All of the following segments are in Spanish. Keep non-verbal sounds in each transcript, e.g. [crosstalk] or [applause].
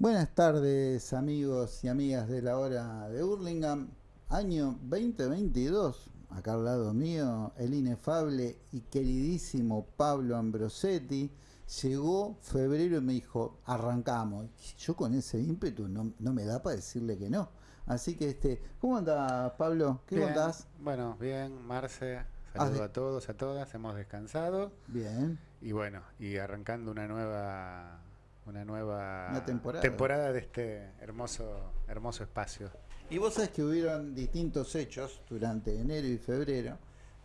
Buenas tardes amigos y amigas de la hora de Hurlingham, año 2022, acá al lado mío el inefable y queridísimo Pablo Ambrosetti, llegó febrero y me dijo, arrancamos, yo con ese ímpetu no, no me da para decirle que no, así que este, ¿cómo andás Pablo? ¿Qué Bien, contás? Bueno, bien, Marce, saludo a todos, a todas, hemos descansado. Bien, y bueno, y arrancando una nueva una nueva Una temporada. temporada de este hermoso hermoso espacio. Y vos sabés que hubieron distintos hechos durante enero y febrero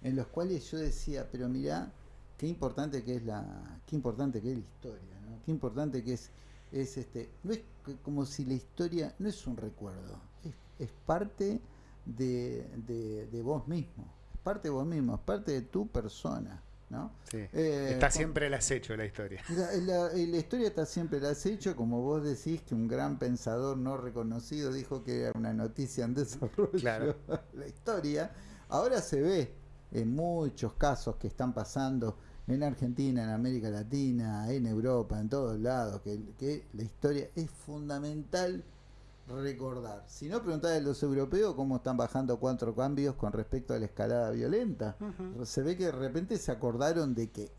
en los cuales yo decía, pero mirá, qué importante que es la, qué importante que es la historia, ¿no? Qué importante que es, es este, no es como si la historia no es un recuerdo, es, es parte de, de- de vos mismo, es parte de vos mismo, es parte de tu persona, ¿no? Sí. Eh, Está siempre el acecho la historia. [laughs] la, la- la historia está siempre la has hecho, como vos decís que un gran pensador no reconocido dijo que era una noticia en desarrollo. Claro. [laughs] La historia ahora se ve en muchos casos que están pasando en Argentina, en América Latina, en Europa, en todos lados, que, que la historia es fundamental recordar. Si no, preguntad a los europeos cómo están bajando cuatro cambios con respecto a la escalada violenta se ve que de repente se acordaron de que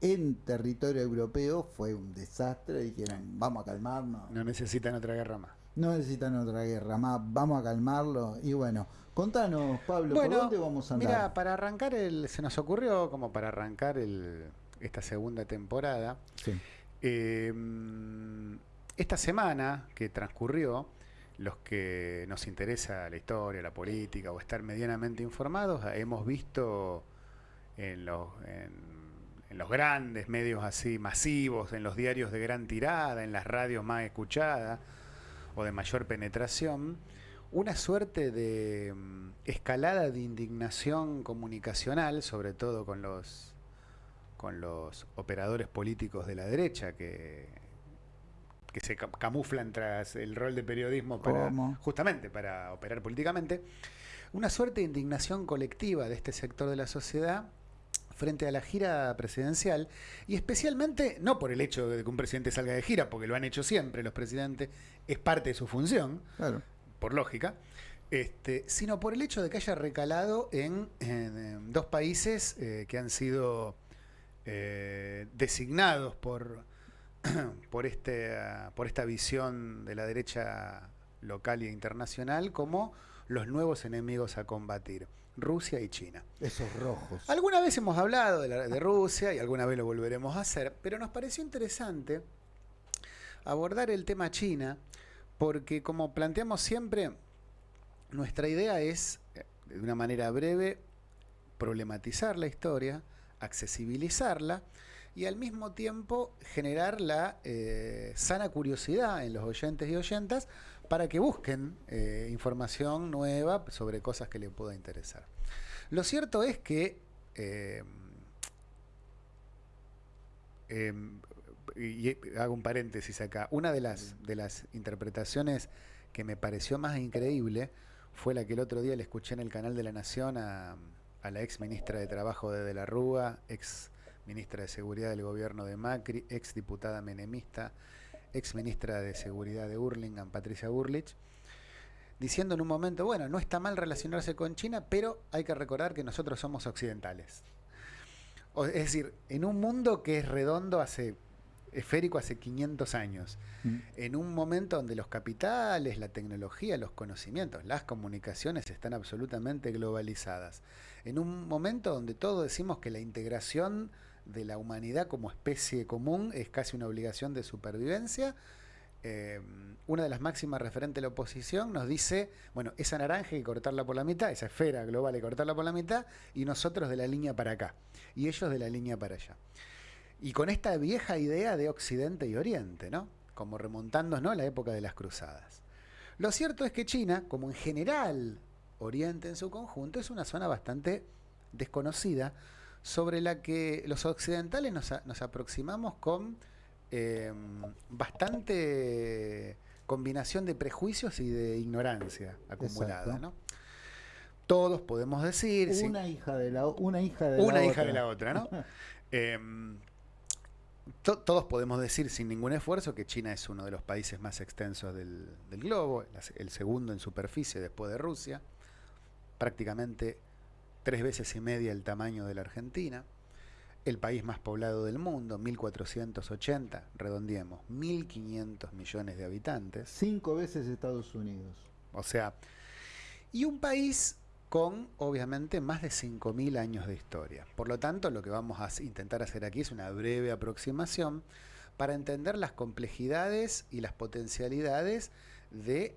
en territorio europeo fue un desastre y dijeron vamos a calmarnos No necesitan otra guerra más. no necesitan otra guerra más vamos a calmarlo y bueno contanos Pablo ¿por dónde vamos a andar? mira, para arrancar el se nos ocurrió como para arrancar el esta segunda temporada Sí. Eh, esta semana que transcurrió, los que nos interesa la historia, la política o estar medianamente informados, eh, hemos visto en los, en los grandes medios así masivos, en los diarios de gran tirada, en las radios más escuchadas o de mayor penetración, una suerte de mm, escalada de indignación comunicacional, sobre todo con los con los operadores políticos de la derecha que, que se ca- camuflan tras el rol de periodismo para ¿Cómo? justamente para operar políticamente, una suerte de indignación colectiva de este sector de la sociedad frente a la gira presidencial y especialmente no por el hecho de que un presidente salga de gira, porque lo han hecho siempre los presidentes, es parte de su función, claro por lógica, este, sino por el hecho de que haya recalado en, en, dos países eh, que han sido eh, designados por, [clears throat] por, este, por esta visión de la derecha local e internacional como los nuevos enemigos a combatir, Rusia y China. esos rojos Alguna vez hemos hablado de, la- de Rusia y alguna vez lo volveremos a hacer, pero nos pareció interesante abordar el tema China, porque como planteamos siempre, nuestra idea es, eh, de una manera breve, problematizar la historia, accesibilizarla y al mismo tiempo generar la eh, sana curiosidad en los oyentes y oyentas para que busquen eh, información nueva sobre cosas que les pueda interesar. Lo cierto es que eh, em, y y hago un paréntesis acá. Una de las, de las interpretaciones que me pareció más increíble fue la que el otro día le escuché en el canal de la Nación a, a la ex ministra de Trabajo de De la Rúa, ex ministra de Seguridad del gobierno de Macri, ex diputada menemista, ex ministra de Seguridad de Hurlingham, Patricia Burlich, diciendo en un momento, bueno, no está mal relacionarse con China, pero hay que recordar que nosotros somos occidentales. O- es decir, en un mundo que es redondo hace esférico hace 500 años, Mm. en un momento donde los capitales, la tecnología, los conocimientos, las comunicaciones están absolutamente globalizadas, en un momento donde todos decimos que la integración de la humanidad como especie común es casi una obligación de supervivencia, eh, una de las máximas referentes de la oposición nos dice, bueno, esa naranja hay que cortarla por la mitad, esa esfera global hay cortarla por la mitad, y nosotros de la línea para acá, y ellos de la línea para allá. Y con esta vieja idea de Occidente y Oriente, ¿no? Como remontándonos ¿no? a la época de las cruzadas. Lo cierto es que China, como en general Oriente en su conjunto, es una zona bastante desconocida sobre la que los occidentales nos, a- nos aproximamos con eh, bastante combinación de prejuicios y de ignorancia acumulada. ¿no? Todos podemos decir... sí, una hija de la una hija de la una otra. hija de la otra, ¿no? [laughs] Em, todos podemos decir sin ningún esfuerzo que China es uno de los países más extensos del, del globo, el segundo en superficie después de Rusia, prácticamente tres veces y media el tamaño de la Argentina, el país más poblado del mundo, 1480, redondiemos, 1500 millones de habitantes. Cinco veces Estados Unidos. O sea, y un país con obviamente más de 5.000 años de historia. Por lo tanto, lo que vamos a intentar hacer aquí es una breve aproximación para entender las complejidades y las potencialidades de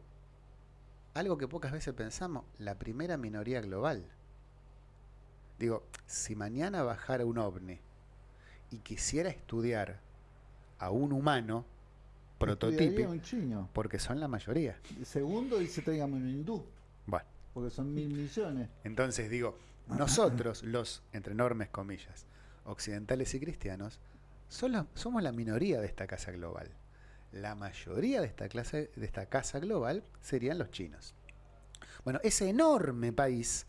algo que pocas veces pensamos, la primera minoría global. Digo, si mañana bajara un ovni y quisiera estudiar a un humano prototipo, un chino. porque son la mayoría. Segundo, y se traigan un hindú. Bueno. Porque son mil millones. Entonces digo, nosotros, los, entre enormes comillas, occidentales y cristianos, somos la minoría de esta casa global. La mayoría de esta, clase, de esta casa global serían los chinos. Bueno, ese enorme país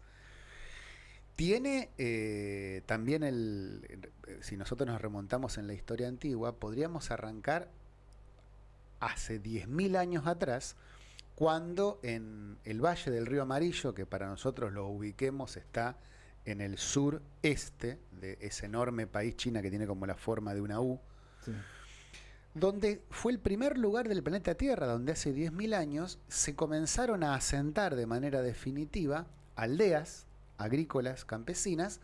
tiene eh, también el, si nosotros nos remontamos en la historia antigua, podríamos arrancar hace 10.000 años atrás, cuando en el Valle del Río Amarillo, que para nosotros lo ubiquemos, está en el sureste de ese enorme país China que tiene como la forma de una U, donde fue el primer lugar del planeta Tierra, donde hace 10.000 años se comenzaron a asentar de manera definitiva aldeas agrícolas campesinas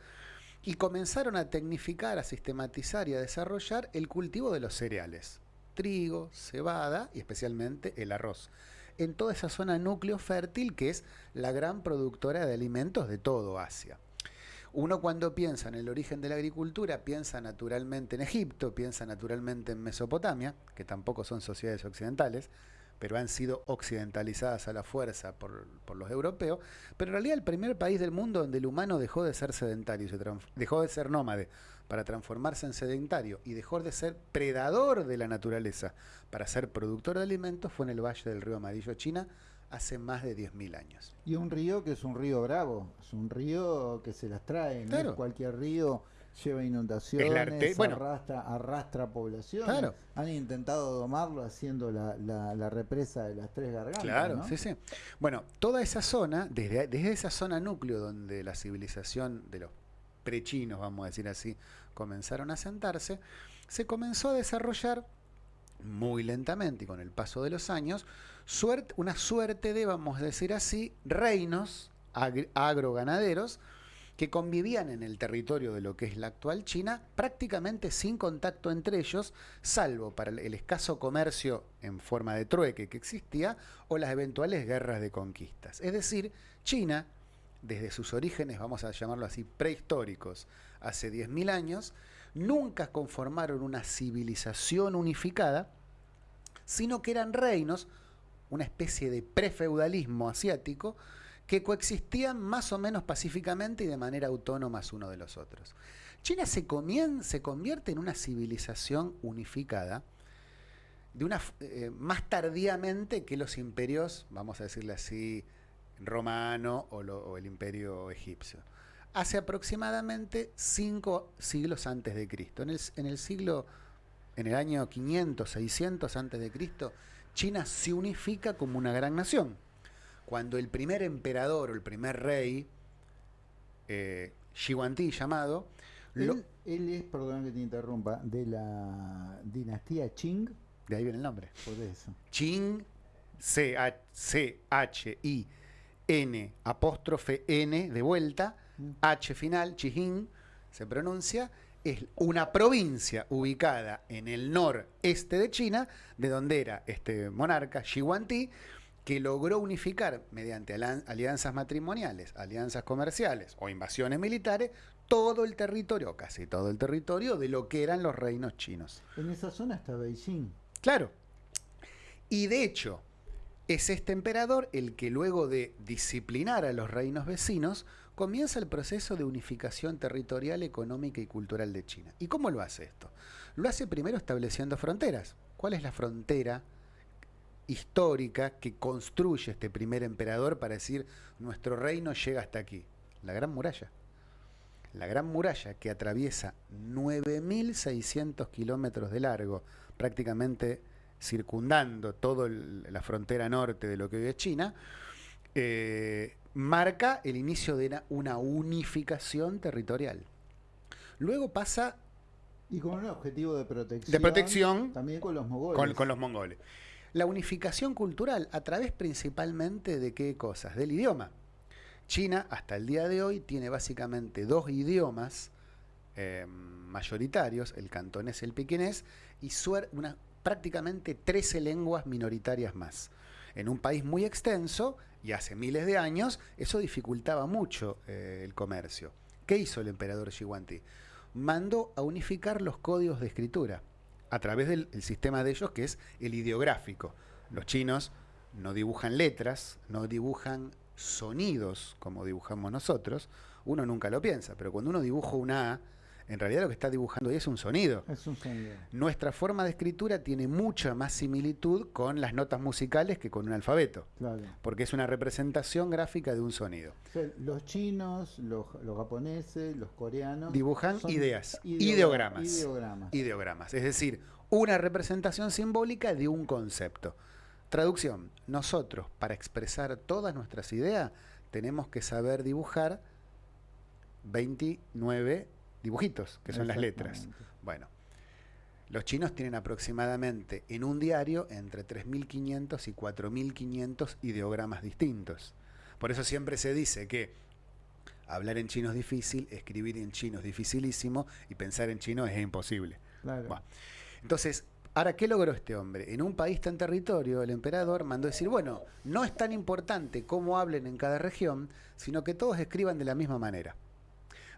y comenzaron a tecnificar, a sistematizar y a desarrollar el cultivo de los cereales, trigo, cebada y especialmente el arroz, en toda esa zona núcleo fértil que es la gran productora de alimentos de todo Asia. Uno cuando piensa en el origen de la agricultura piensa naturalmente en Egipto, piensa naturalmente en Mesopotamia, que tampoco son sociedades occidentales, pero han sido occidentalizadas a la fuerza por, los europeos, pero en realidad el primer país del mundo donde el humano dejó de ser sedentario, se dejó de ser nómade para transformarse en sedentario y dejó de ser predador de la naturaleza para ser productor de alimentos fue en el Valle del Río Amarillo, China, hace más de 10.000 años. Y un río que es un río bravo, es un río que se las trae, no es cualquier río lleva inundaciones, arrastra, arrastra población. Han intentado domarlo haciendo la, represa de las tres gargantas. Claro, sí, sí. Bueno, toda esa zona, desde, desde esa zona núcleo donde la civilización de los prechinos, vamos a decir así, comenzaron a sentarse, se comenzó a desarrollar muy lentamente y con el paso de los años, suerte, una suerte de, vamos a decir así, reinos agroganaderos que convivían en el territorio de lo que es la actual China prácticamente sin contacto entre ellos, salvo para el escaso comercio en forma de trueque que existía o las eventuales guerras de conquistas. Es decir, China, desde sus orígenes, vamos a llamarlo así, prehistóricos, hace 10.000 años, nunca conformaron una civilización unificada, sino que eran reinos, una especie de prefeudalismo asiático, que coexistían más o menos pacíficamente y de manera autónoma uno de los otros. China se, se convierte en una civilización unificada de una, eh, más tardíamente que los imperios, vamos a decirle así, romano o, el imperio egipcio. Hace aproximadamente cinco siglos antes de Cristo. En el, en el siglo, en el año 500, 600 antes de Cristo, China se unifica como una gran nación cuando el primer emperador o el primer rey, eh, llamado, él, es, perdón que te interrumpa, de la dinastía Qing. De ahí viene el nombre. Por eso. Qing, C-H-I-N, apóstrofe N de vuelta, mm. H final, Qing, se pronuncia, es una provincia ubicada en el noreste de China, de donde era este monarca, Xi que logró unificar mediante alianzas matrimoniales, alianzas comerciales o invasiones militares todo el territorio, casi todo el territorio de lo que eran los reinos chinos. En esa zona está Beijing. Claro. Y de hecho, es este emperador el que luego de disciplinar a los reinos vecinos, comienza el proceso de unificación territorial, económica y cultural de China. ¿Y cómo lo hace esto? Lo hace primero estableciendo fronteras. ¿Cuál es la frontera histórica que construye este primer emperador para decir nuestro reino llega hasta aquí, la gran muralla. La Gran Muralla, que atraviesa 9.600 kilómetros de largo, prácticamente circundando toda la frontera norte de lo que hoy es China, eh, marca el inicio de una unificación territorial. Luego pasa y con un objetivo de protección. De protección. También con los mongoles. Con, los mongoles. La unificación cultural a través principalmente de qué cosas? Del idioma. China hasta el día de hoy tiene básicamente dos idiomas eh, mayoritarios, el cantonés y el pequinés, y una, prácticamente 13 lenguas minoritarias más. En un país muy extenso y hace miles de años, eso dificultaba mucho eh, el comercio. ¿Qué hizo el emperador Xiwanti? mandó a unificar los códigos de escritura a través del sistema de ellos que es el ideográfico. Los chinos no dibujan letras, no dibujan sonidos como dibujamos nosotros. Uno nunca lo piensa, pero cuando uno dibuja una A, en realidad lo que está dibujando ahí es un sonido. Es un sonido. Nuestra forma de escritura tiene mucha más similitud con las notas musicales que con un alfabeto. Claro. Porque es una representación gráfica de un sonido. los chinos, los, japoneses, los coreanos. Dibujan ideas, ideogramas, ideogramas. Ideogramas. Es decir, una representación simbólica de un concepto. Traducción. Nosotros, para expresar todas nuestras ideas, tenemos que saber dibujar 29 dibujitos, que son las letras. Bueno, los chinos tienen aproximadamente en un diario entre 3.500 y 4.500 ideogramas distintos. Por eso siempre se dice que hablar en chino es difícil, escribir en chino es dificilísimo y pensar en chino es imposible. entonces, ahora, ¿qué logró este hombre? En un país tan territorio, el emperador mandó decir, bueno, no es tan importante cómo hablen en cada región, sino que todos escriban de la misma manera.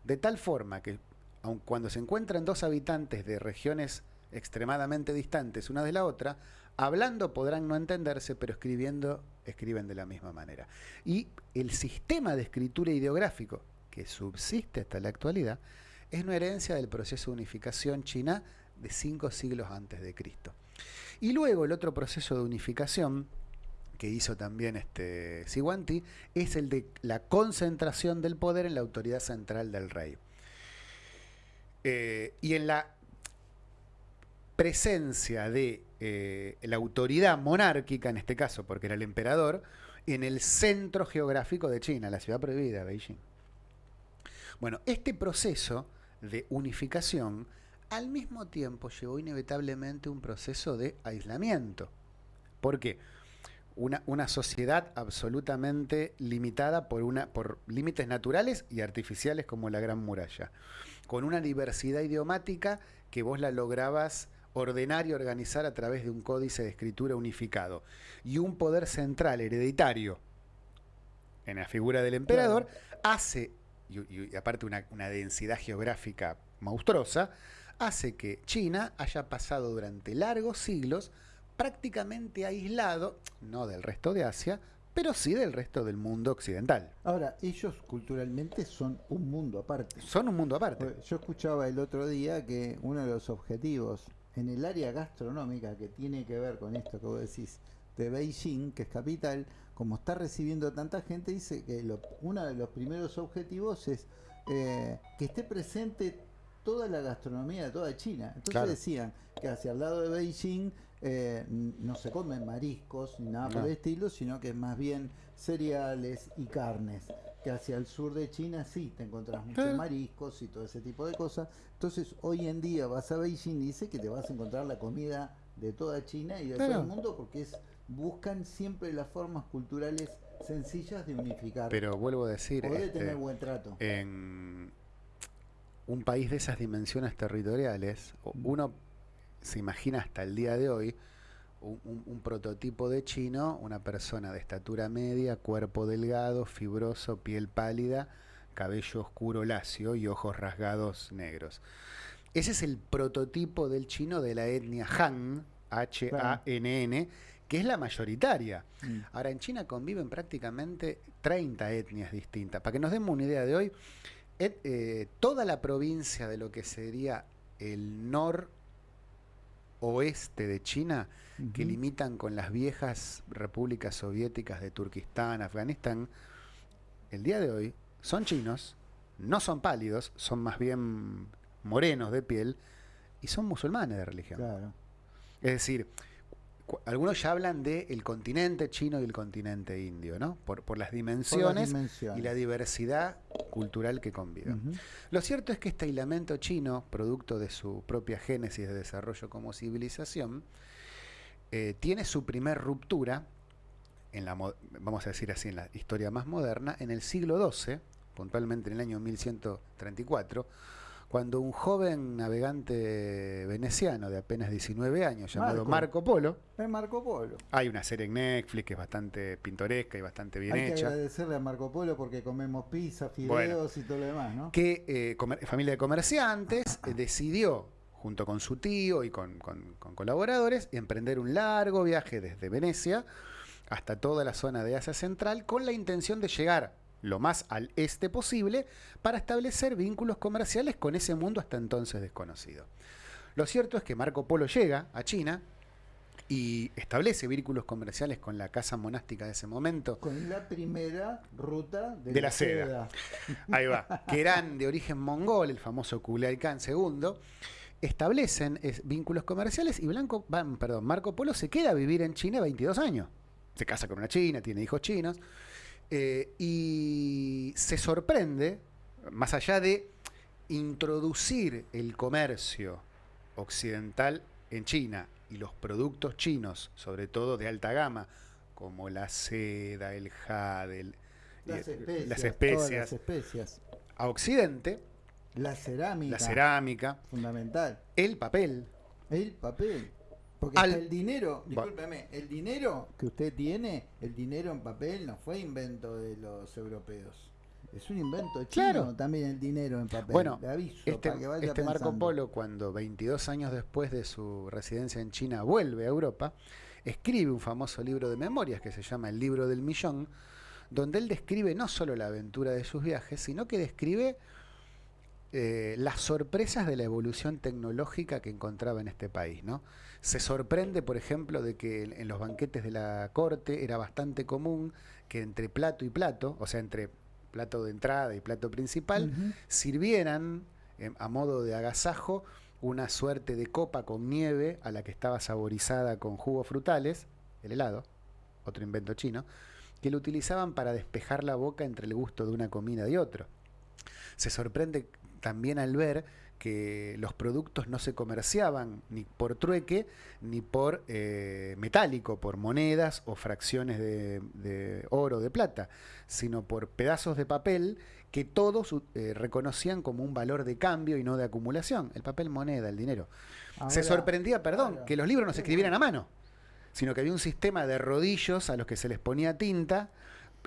De tal forma que aun cuando se encuentran dos habitantes de regiones extremadamente distantes una de la otra, hablando podrán no entenderse, pero escribiendo escriben de la misma manera. Y el sistema de escritura ideográfico que subsiste hasta la actualidad es una herencia del proceso de unificación china de cinco siglos antes de Cristo. Y luego el otro proceso de unificación que hizo también este Siwanti es el de la concentración del poder en la autoridad central del rey. Eh, y en la presencia de eh, la autoridad monárquica, en este caso, porque era el emperador, en el centro geográfico de China, la ciudad prohibida, Beijing. Bueno, este proceso de unificación al mismo tiempo llevó inevitablemente un proceso de aislamiento. ¿Por qué? Una, sociedad absolutamente limitada por, por límites naturales y artificiales como la Gran Muralla con una diversidad idiomática que vos la lograbas ordenar y organizar a través de un códice de escritura unificado y un poder central hereditario en la figura del emperador hace, y, aparte una, una densidad geográfica monstruosa, hace que China haya pasado durante largos siglos prácticamente aislado, no del resto de Asia, pero sí del resto del mundo occidental. Ahora, ellos culturalmente son un mundo aparte. Son un mundo aparte. Yo escuchaba el otro día que uno de los objetivos en el área gastronómica que tiene que ver con esto que vos decís de Beijing, que es capital, como está recibiendo tanta gente, dice que uno de los primeros objetivos es eh, que esté presente toda la gastronomía de toda China. Entonces decían que hacia el lado de Beijing eh, no se comen mariscos ni nada por el estilo, sino que más bien cereales y carnes. Que hacia el sur de China sí te encontrás muchos mariscos y todo ese tipo de cosas. Entonces hoy en día vas a Beijing y dice que te vas a encontrar la comida de toda China y de todo el mundo porque es buscan siempre las formas culturales sencillas de unificar. Pero vuelvo a decir, tener este, buen trato. En un país de esas dimensiones territoriales, uno se imagina hasta el día de hoy un, prototipo de chino, una persona de estatura media, cuerpo delgado, fibroso, piel pálida, cabello oscuro lacio y ojos rasgados negros. Ese es el prototipo del chino de la etnia Han, H-A-N-N, que es la mayoritaria. Mm. Ahora, en China conviven prácticamente 30 etnias distintas. Para que nos demos una idea de hoy, eh, toda la provincia de lo que sería el nor oeste de China, que limitan con las viejas repúblicas soviéticas de Turquistán, Afganistán, el día de hoy son chinos no son pálidos, son más bien morenos de piel y son musulmanes de religión. Es decir, algunos ya hablan del el continente chino y el continente indio, ¿no? Por, por, las, dimensiones y la diversidad cultural que conviven. Lo cierto es que este aislamiento chino, producto de su propia génesis de desarrollo como civilización, eh, tiene su primer ruptura, en la, vamos a decir así, en la historia más moderna, en el siglo XII, puntualmente en el año 1134, cuando un joven navegante veneciano de apenas 19 años, llamado Marco, Polo. Es Marco Polo. Hay una serie en Netflix que es bastante pintoresca y bastante bien hecha. Hay que agradecerle a Marco Polo porque comemos pizza, fideos y todo lo demás, ¿no? Que eh, familia de comerciantes eh, decidió, junto con su tío y con, con colaboradores, emprender un largo viaje desde Venecia hasta toda la zona de Asia Central con la intención de llegar lo más al este posible para establecer vínculos comerciales con ese mundo hasta entonces desconocido. Lo cierto es que Marco Polo llega a China y establece vínculos comerciales con la casa monástica de ese momento. Con la primera ruta de, la, seda. [laughs] Ahí va. Que eran de origen mongol, el famoso Kublai Khan II. Establecen vínculos comerciales y Blanco, perdón, Marco Polo se queda a vivir en China 22 años. Se casa con una china, tiene hijos chinos. Eh, y se sorprende, más allá de introducir el comercio occidental en China y los productos chinos, sobre todo de alta gama, como la seda, el jade, las, especias, especias, a Occidente, la cerámica, la cerámica, fundamental, el papel, el papel, porque el dinero, discúlpeme, el dinero que usted tiene, el dinero en papel no fue invento de los europeos. Es un invento chino también el dinero en papel. Bueno, este, este Marco Polo, cuando 22 años después de su residencia en China vuelve a Europa, escribe un famoso libro de memorias que se llama El libro del millón, donde él describe no solo la aventura de sus viajes, sino que describe eh, las sorpresas de la evolución tecnológica que encontraba en este país. ¿no? Se sorprende, por ejemplo, de que en los banquetes de la corte era bastante común que entre plato y plato, o sea, entre plato de entrada y plato principal, sirvieran eh, a modo de agasajo una suerte de copa con nieve a la que estaba saborizada con jugos frutales, el helado, otro invento chino, que lo utilizaban para despejar la boca entre el gusto de una comida y otro. Se sorprende también al ver que los productos no se comerciaban ni por trueque ni por eh, metálico, por monedas o fracciones de, de, oro, de plata, sino por pedazos de papel que todos eh, reconocían como un valor de cambio y no de acumulación, el papel moneda, el dinero. se sorprendía, perdón, que los libros no se escribieran a mano, sino que había un sistema de rodillos a los que se les ponía tinta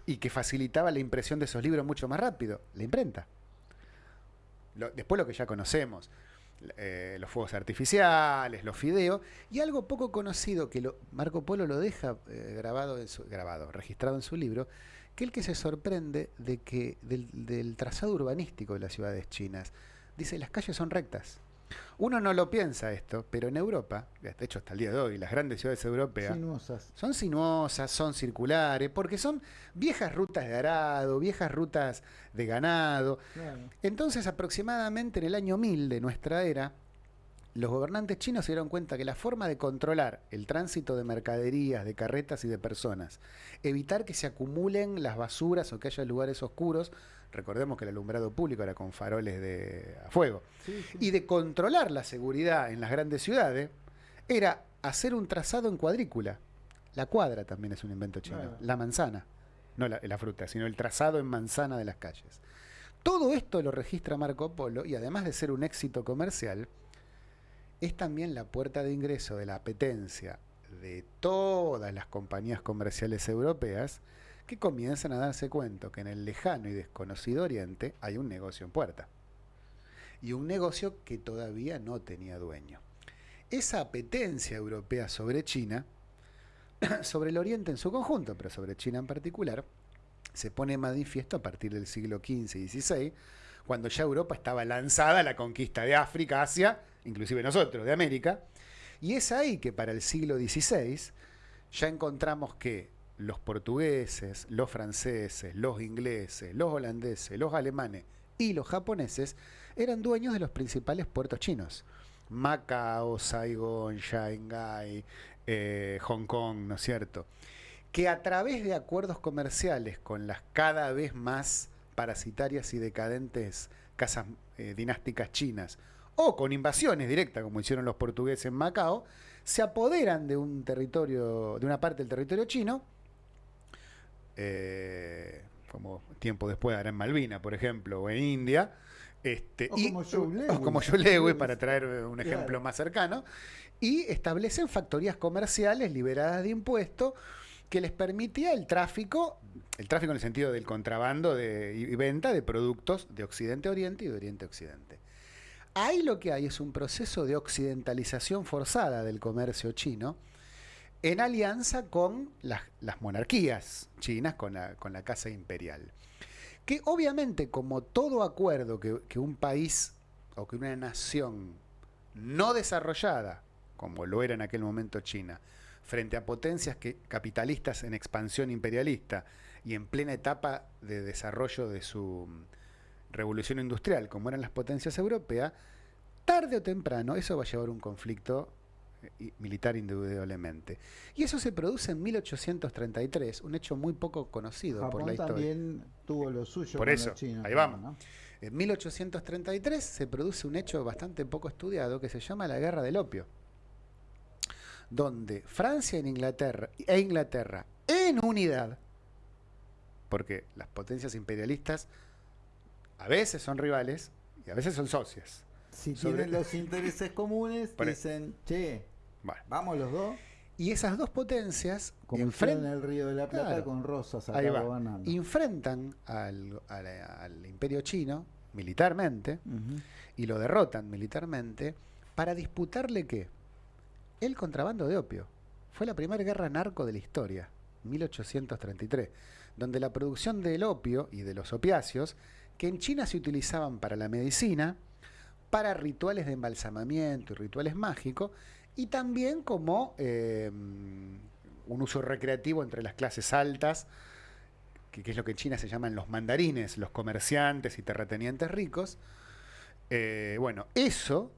y que facilitaba la impresión de esos libros mucho más rápido, la imprenta después lo que ya conocemos, eh, los fuegos artificiales, los fideos, y algo poco conocido que Marco Polo lo deja eh, grabado, en su, grabado, registrado en su libro, que el que se sorprende de que del, del trazado urbanístico de las ciudades chinas, dice las calles son rectas. Uno no lo piensa esto, pero en Europa, de hecho hasta el día de hoy, las grandes ciudades europeas son sinuosas, son circulares, porque son viejas rutas de arado, viejas rutas de ganado. Entonces, aproximadamente en el año 1000 de nuestra era, los gobernantes chinos se dieron cuenta que la forma de controlar el tránsito de mercaderías, de carretas y de personas, evitar que se acumulen las basuras o que haya lugares oscuros, recordemos que el alumbrado público era con faroles de a fuego, y de controlar la seguridad en las grandes ciudades, era hacer un trazado en cuadrícula. La cuadra también es un invento chino, la manzana, no la, la fruta, sino el trazado en manzana de las calles. Todo esto lo registra Marco Polo y además de ser un éxito comercial, es también la puerta de ingreso de la apetencia de todas las compañías comerciales europeas que comienzan a darse cuenta que en el lejano y desconocido Oriente hay un negocio en puerta. Y un negocio que todavía no tenía dueño. Esa apetencia europea sobre China, [clears throat] sobre el Oriente en su conjunto, pero sobre China en particular, se pone manifiesto a partir del siglo XV y XVI, cuando ya Europa estaba lanzada a la conquista de África, Asia, inclusive nosotros, de América. Y es ahí que para el siglo XVI ya encontramos que los portugueses, los franceses, los ingleses, los holandeses, los alemanes y los japoneses eran dueños de los principales puertos chinos. Macao, Saigon, Shanghai, eh, Hong Kong, ¿no es cierto? Que a través de acuerdos comerciales con las cada vez más parasitarias y decadentes casas eh, dinásticas chinas, o con invasiones directas, como hicieron los portugueses en Macao, se apoderan de un territorio, de una parte del territorio chino, eh, como tiempo después ahora en Malvina, por ejemplo, o en India, este, O y, como Joe [laughs] Lewis. o como Joe Lewis, para [laughs] traer un ejemplo Claro. más cercano, y establecen factorías comerciales liberadas de impuestos que les permitía el tráfico, el tráfico en el sentido del contrabando de, y venta de productos de Occidente a Oriente y de Oriente a Occidente. Ahí lo que hay es un proceso de occidentalización forzada del comercio chino en alianza con las, monarquías chinas, con la, Casa Imperial. Que obviamente, como todo acuerdo que, un país o que una nación no desarrollada, como lo era en aquel momento China, frente a potencias que, capitalistas en expansión imperialista y en plena etapa de desarrollo de su mm, revolución industrial, como eran las potencias europeas, tarde o temprano eso va a llevar a un conflicto militar indudablemente. Y eso se produce en 1833, un hecho muy poco conocido por la historia. también tuvo lo suyo Por con eso, los chinos. ahí vamos. ¿no? En 1833 se produce un hecho bastante poco estudiado que se llama la Guerra del Opio, donde Francia e Inglaterra, e Inglaterra en unidad, porque las potencias imperialistas a veces son rivales y a veces son socias. Si Sobre- tienen los intereses comunes, dicen, che, vamos los dos, y esas dos potencias como en enfrentan el Río de la Plata Claro. con Rosas acá Ahí va. enfrentan al, al- al imperio chino militarmente y lo derrotan militarmente para disputarle qué? El contrabando de opio. Fue la primera guerra narco de la historia, 1833, donde la producción del opio y de los opiáceos, que en China se utilizaban para la medicina, para rituales de embalsamamiento y rituales mágicos, y también como eh, un uso recreativo entre las clases altas, que, es lo que en China se llaman los mandarines, los comerciantes y terratenientes ricos. Eh, bueno, eso,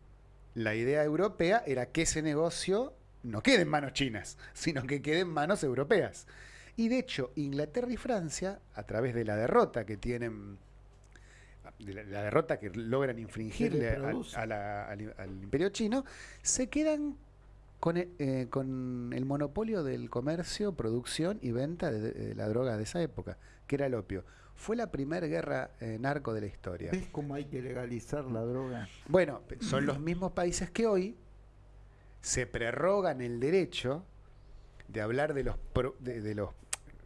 la idea europea era que ese negocio no quede en manos chinas, sino que quede en manos europeas. Y de hecho, Inglaterra y Francia, a través de la derrota que tienen, de la, la derrota que logran infringirle al, produce. a la- al- al imperio chino, se quedan con el, eh, con el monopolio del comercio, producción y venta de, de la droga de esa época, que era el opio. Fue la primera guerra eh, narco de la historia. ¿Ves cómo hay que legalizar la droga? Bueno, son los mismos países que hoy se prerrogan el derecho de hablar de los, pro- de, de los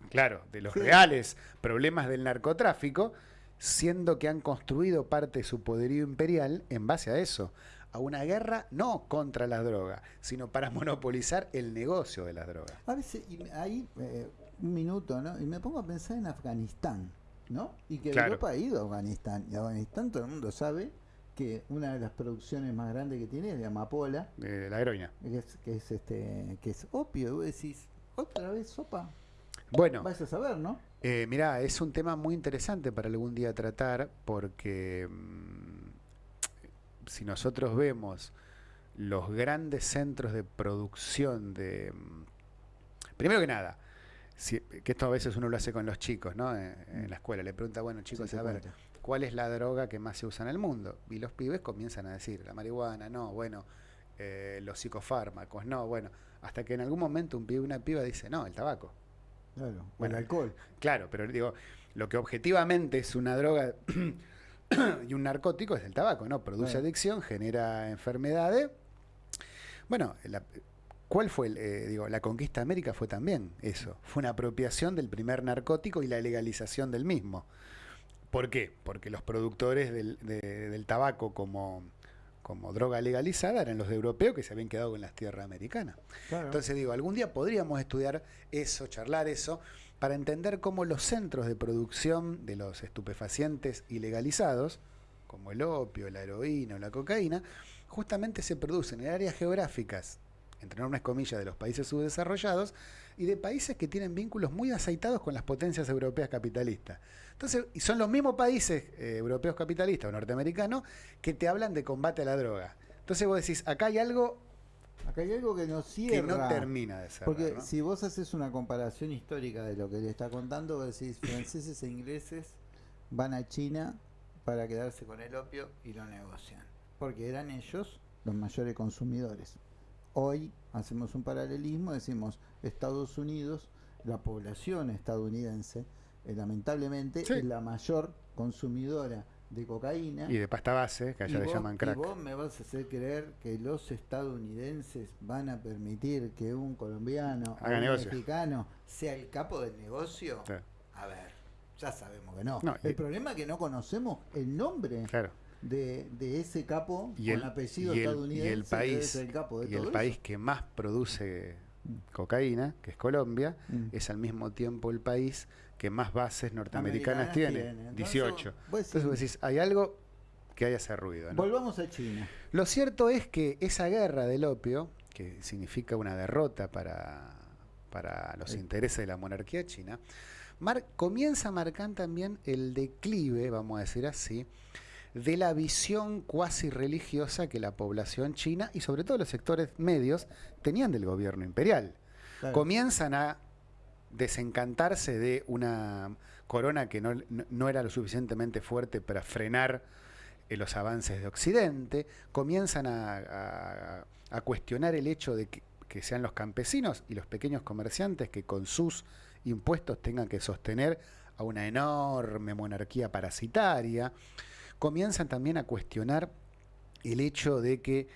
claro, de los Sí. reales problemas del narcotráfico, siendo que han construido parte de su poderío imperial en base a eso, a una guerra no contra las drogas, sino para monopolizar el negocio de las drogas. A veces, y ahí, eh, un minuto, ¿no? Y me pongo a pensar en Afganistán, ¿no? Y que Claro. Europa ha ido a Afganistán. Y Afganistán todo el mundo sabe que una de las producciones más grandes que tiene es de amapola, de la heroína. que es, que es, este, que es opio. Y vos decís, otra vez sopa. Bueno, Vas a saber, ¿no? Eh, mirá, es un tema muy interesante para algún día tratar porque mm, si nosotros vemos los grandes centros de producción de... mm, Primero que nada, si- que esto a veces uno lo hace con los chicos, ¿no? En, en la escuela, le pregunta, bueno chicos, Sí, a ver. ¿cuál es la droga que más se usa en el mundo? Y los pibes comienzan a decir, la marihuana, no, bueno, eh, los psicofármacos, no, bueno, hasta que en algún momento un pibe una piba dice, no, el tabaco. Claro. o Bueno, el alcohol. Claro, pero digo, lo que objetivamente es una droga [coughs] y un narcótico es el tabaco, ¿no? Produce Claro. adicción, genera enfermedades. Bueno, la- ¿cuál fue? el, eh, digo, la conquista de América fue también eso. Fue una apropiación del primer narcótico y la legalización del mismo. ¿Por qué? Porque los productores del, de- del tabaco como, como droga legalizada eran los europeos que se habían quedado con las tierras americanas. Claro. Entonces digo, algún día podríamos estudiar eso, charlar eso, para entender cómo los centros de producción de los estupefacientes ilegalizados, como el opio, la heroína o la cocaína, justamente se producen en áreas geográficas entre enormes comillas, de los países subdesarrollados y de países que tienen vínculos muy aceitados con las potencias europeas capitalistas. Entonces, y son los mismos países eh, europeos capitalistas o norteamericanos que te hablan de combate a la droga. Entonces vos decís, acá hay algo Acá hay algo que no cierra. que no termina de ser. Porque si vos haces una comparación histórica de lo que le está contando, vos decís, franceses e ingleses van a China para quedarse con el opio y lo negocian. Porque eran ellos los mayores consumidores. Hoy hacemos un paralelismo, decimos Estados Unidos, la población estadounidense, eh, lamentablemente, Sí. es la mayor consumidora de cocaína. Y de pasta base, que allá le vos- llaman crack. Y vos me vas a hacer creer que los estadounidenses van a permitir que un colombiano o un mexicano sea el capo del negocio. Sí. A ver, ya sabemos que no. No, y- el problema es que no conocemos el nombre Claro. De, de ese capo Y con el, apellido y el- estadounidense. y el país, ser el capo de y todo el eso. país que más produce cocaína, que es Colombia, Mm. es al mismo tiempo el país que más bases norteamericanas Americanas tiene, tiene. Entonces, 18. vos decís- Entonces vos decís, hay algo que haya ese ruido. ¿no? Volvamos a China. Lo cierto es que esa guerra del opio, que significa una derrota para, para los Sí. intereses de la monarquía china, mar- comienza a marcar también el declive, vamos a decir así, de la visión cuasi religiosa que la población china y sobre todo los sectores medios tenían del gobierno imperial. Claro. Comienzan a desencantarse de una corona que no, no- no era lo suficientemente fuerte para frenar eh, los avances de Occidente, comienzan a, a- a cuestionar el hecho de que, que sean los campesinos y los pequeños comerciantes que con sus impuestos tengan que sostener a una enorme monarquía parasitaria, comienzan también a cuestionar el hecho de que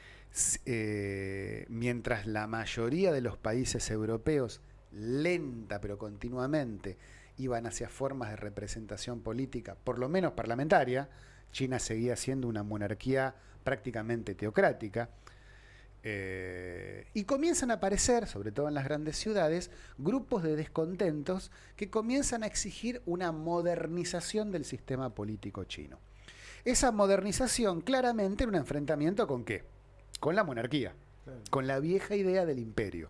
eh, mientras la mayoría de los países europeos, lenta pero continuamente, iban hacia formas de representación política, por lo menos parlamentaria, China seguía siendo una monarquía prácticamente teocrática. eh, y comienzan a aparecer, sobre todo en las grandes ciudades, grupos de descontentos que comienzan a exigir una modernización del sistema político chino. Esa modernización claramente era un enfrentamiento con qué? Con la monarquía, con la vieja idea del imperio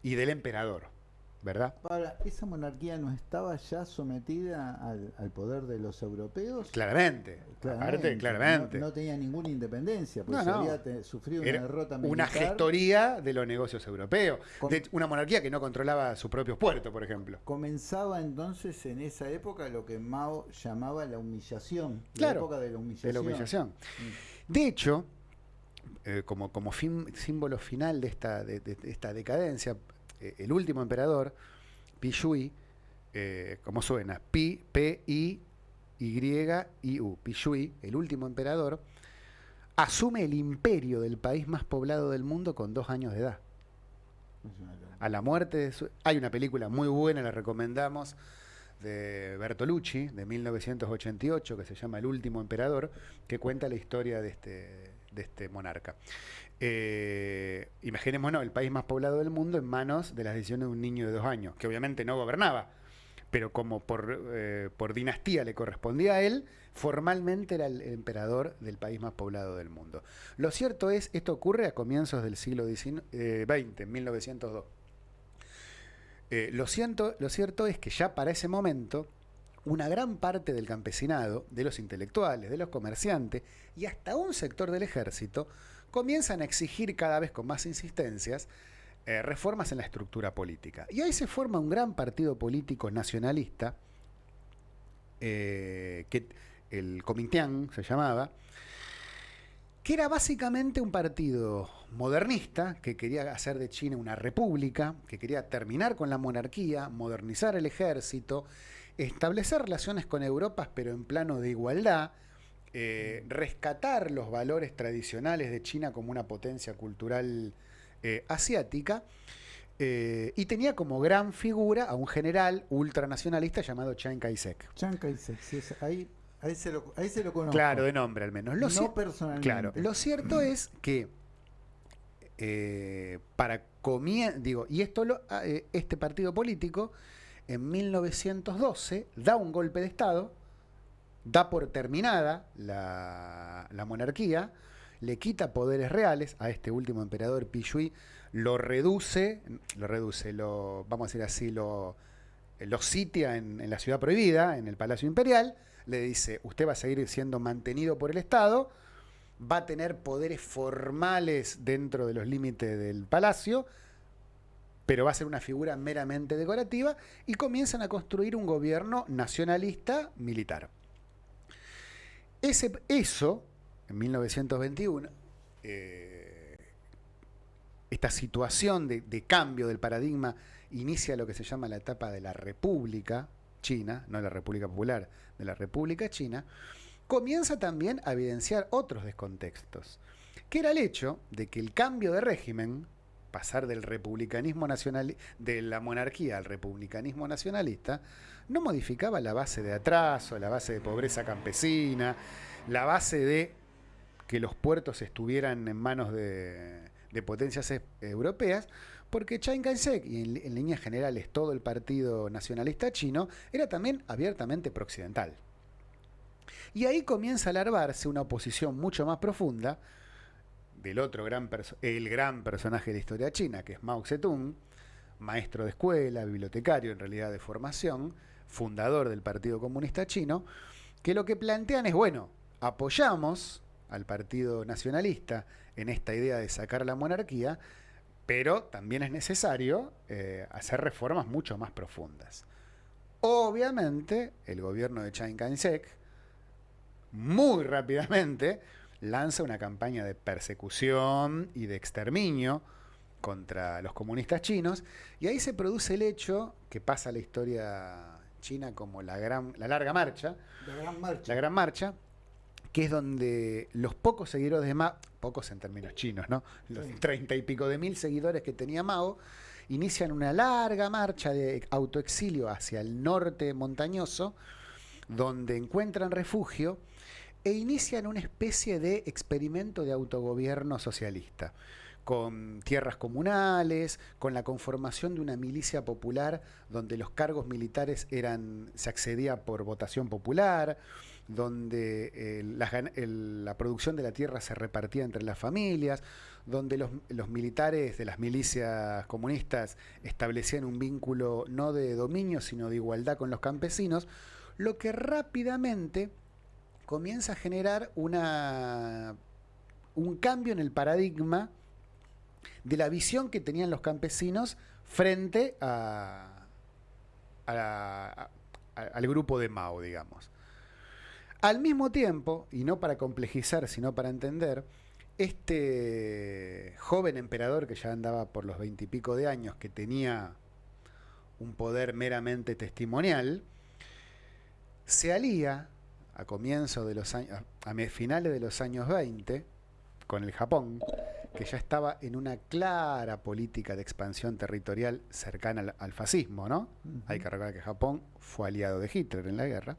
y del emperador, ¿verdad? Ahora, ¿esa monarquía no estaba ya sometida al, al poder de los europeos? Claramente, aparte, claramente. No, no tenía ninguna independencia, porque No, no. había te- sufrido una derrota una militar. gestoría de los negocios europeos. De una monarquía que no controlaba sus propios puertos, por ejemplo. Comenzaba entonces en esa época lo que Mao llamaba la humillación. Claro, la época de la humillación. De la humillación. Mm. De hecho, eh, como, como fin- símbolo final de esta, de esta decadencia, eh, el último emperador, Pi Shui, eh, como suena, Pi, P, I, Y, I, U, Pi Shui, el último emperador, asume el imperio del país más poblado del mundo con dos años de edad. A la muerte de su... Hay una película muy buena, la recomendamos, de Bertolucci, de 1988, que se llama El último emperador, que cuenta la historia de este, de este monarca. Eh, imaginémonos el país más poblado del mundo en manos de las decisiones de un niño de dos años, que obviamente no gobernaba, pero como por, eh, por dinastía le correspondía a él, formalmente era el emperador del país más poblado del mundo. Lo cierto es, esto ocurre a comienzos del siglo XIX, eh, XX, en 1902. Eh, lo, lo cierto es que ya para ese momento, una gran parte del campesinado, de los intelectuales, de los comerciantes y hasta un sector del ejército comienzan a exigir cada vez con más insistencias eh, reformas en la estructura política. Y ahí se forma un gran partido político nacionalista, eh, que el Comintern se llamaba, que era básicamente un partido modernista que quería hacer de China una república, que quería terminar con la monarquía, modernizar el ejército, establecer relaciones con Europa, pero en plano de igualdad, eh, rescatar los valores tradicionales de China como una potencia cultural eh, asiática, eh, y tenía como gran figura a un general ultranacionalista llamado Chiang Kai-shek. Chiang Kai-shek, sí, es- ahí, ahí, se lo, ahí se lo conozco. Claro, de nombre al menos. Lo no personalmente. Claro, lo cierto es que eh, para comie- digo, y esto lo, ah, eh, este partido político en 1912 da un golpe de Estado, da por terminada la, monarquía, le quita poderes reales a este último emperador Pi Shui, lo reduce, lo reduce, lo, vamos a decir así, lo, lo sitia en la ciudad prohibida, en el Palacio Imperial, le dice, usted va a seguir siendo mantenido por el Estado, va a tener poderes formales dentro de los límites del palacio, pero va a ser una figura meramente decorativa, y comienzan a construir un gobierno nacionalista militar. Ese, eso, en 1921, eh, esta situación de, de cambio del paradigma inicia lo que se llama la etapa de la República China, no la República Popular, de la República China, comienza también a evidenciar otros descontextos, que era el hecho de que el cambio de régimen, pasar del republicanismo nacional, de la monarquía al republicanismo nacionalista, no modificaba la base de atraso, la base de pobreza campesina, la base de que los puertos estuvieran en manos de, de potencias europeas, porque Chiang Kai-shek y en, en líneas generales todo el partido nacionalista chino era también abiertamente prooccidental. Y ahí comienza a alarvarse una oposición mucho más profunda del otro gran, el gran personaje de la historia china, que es Mao Zedong, maestro de escuela, bibliotecario en realidad de formación, fundador del Partido Comunista Chino, que lo que plantean es, bueno, apoyamos al Partido Nacionalista en esta idea de sacar la monarquía, pero también es necesario eh, hacer reformas mucho más profundas. Obviamente, el gobierno de Chiang Kai-shek, muy rápidamente lanza una campaña de persecución y de exterminio contra los comunistas chinos, y ahí se produce el hecho que pasa a la historia china como la, gran, la larga marcha, La gran marcha. la gran marcha, que es donde los pocos seguidores de Mao, pocos en términos chinos, ¿no? Los treinta y pico de mil seguidores que tenía Mao, inician una larga marcha de autoexilio hacia el norte montañoso, donde encuentran refugio e inician una especie de experimento de autogobierno socialista, con tierras comunales, con la conformación de una milicia popular donde los cargos militares eran, se accedía por votación popular, donde eh, la, producción de la tierra se repartía entre las familias, donde los militares de las milicias comunistas establecían un vínculo no de dominio, sino de igualdad con los campesinos, lo que rápidamente comienza a generar una, un cambio en el paradigma de la visión que tenían los campesinos frente a, al grupo de Mao, digamos. Al mismo tiempo, y no para complejizar, sino para entender, este joven emperador que ya andaba por los veintipico de años, que tenía un poder meramente testimonial, se alía a comienzos de los años, a finales de los años 20, con el Japón, que ya estaba en una clara política de expansión territorial cercana al, al fascismo, ¿no? Hay que recordar que Japón fue aliado de Hitler en la guerra.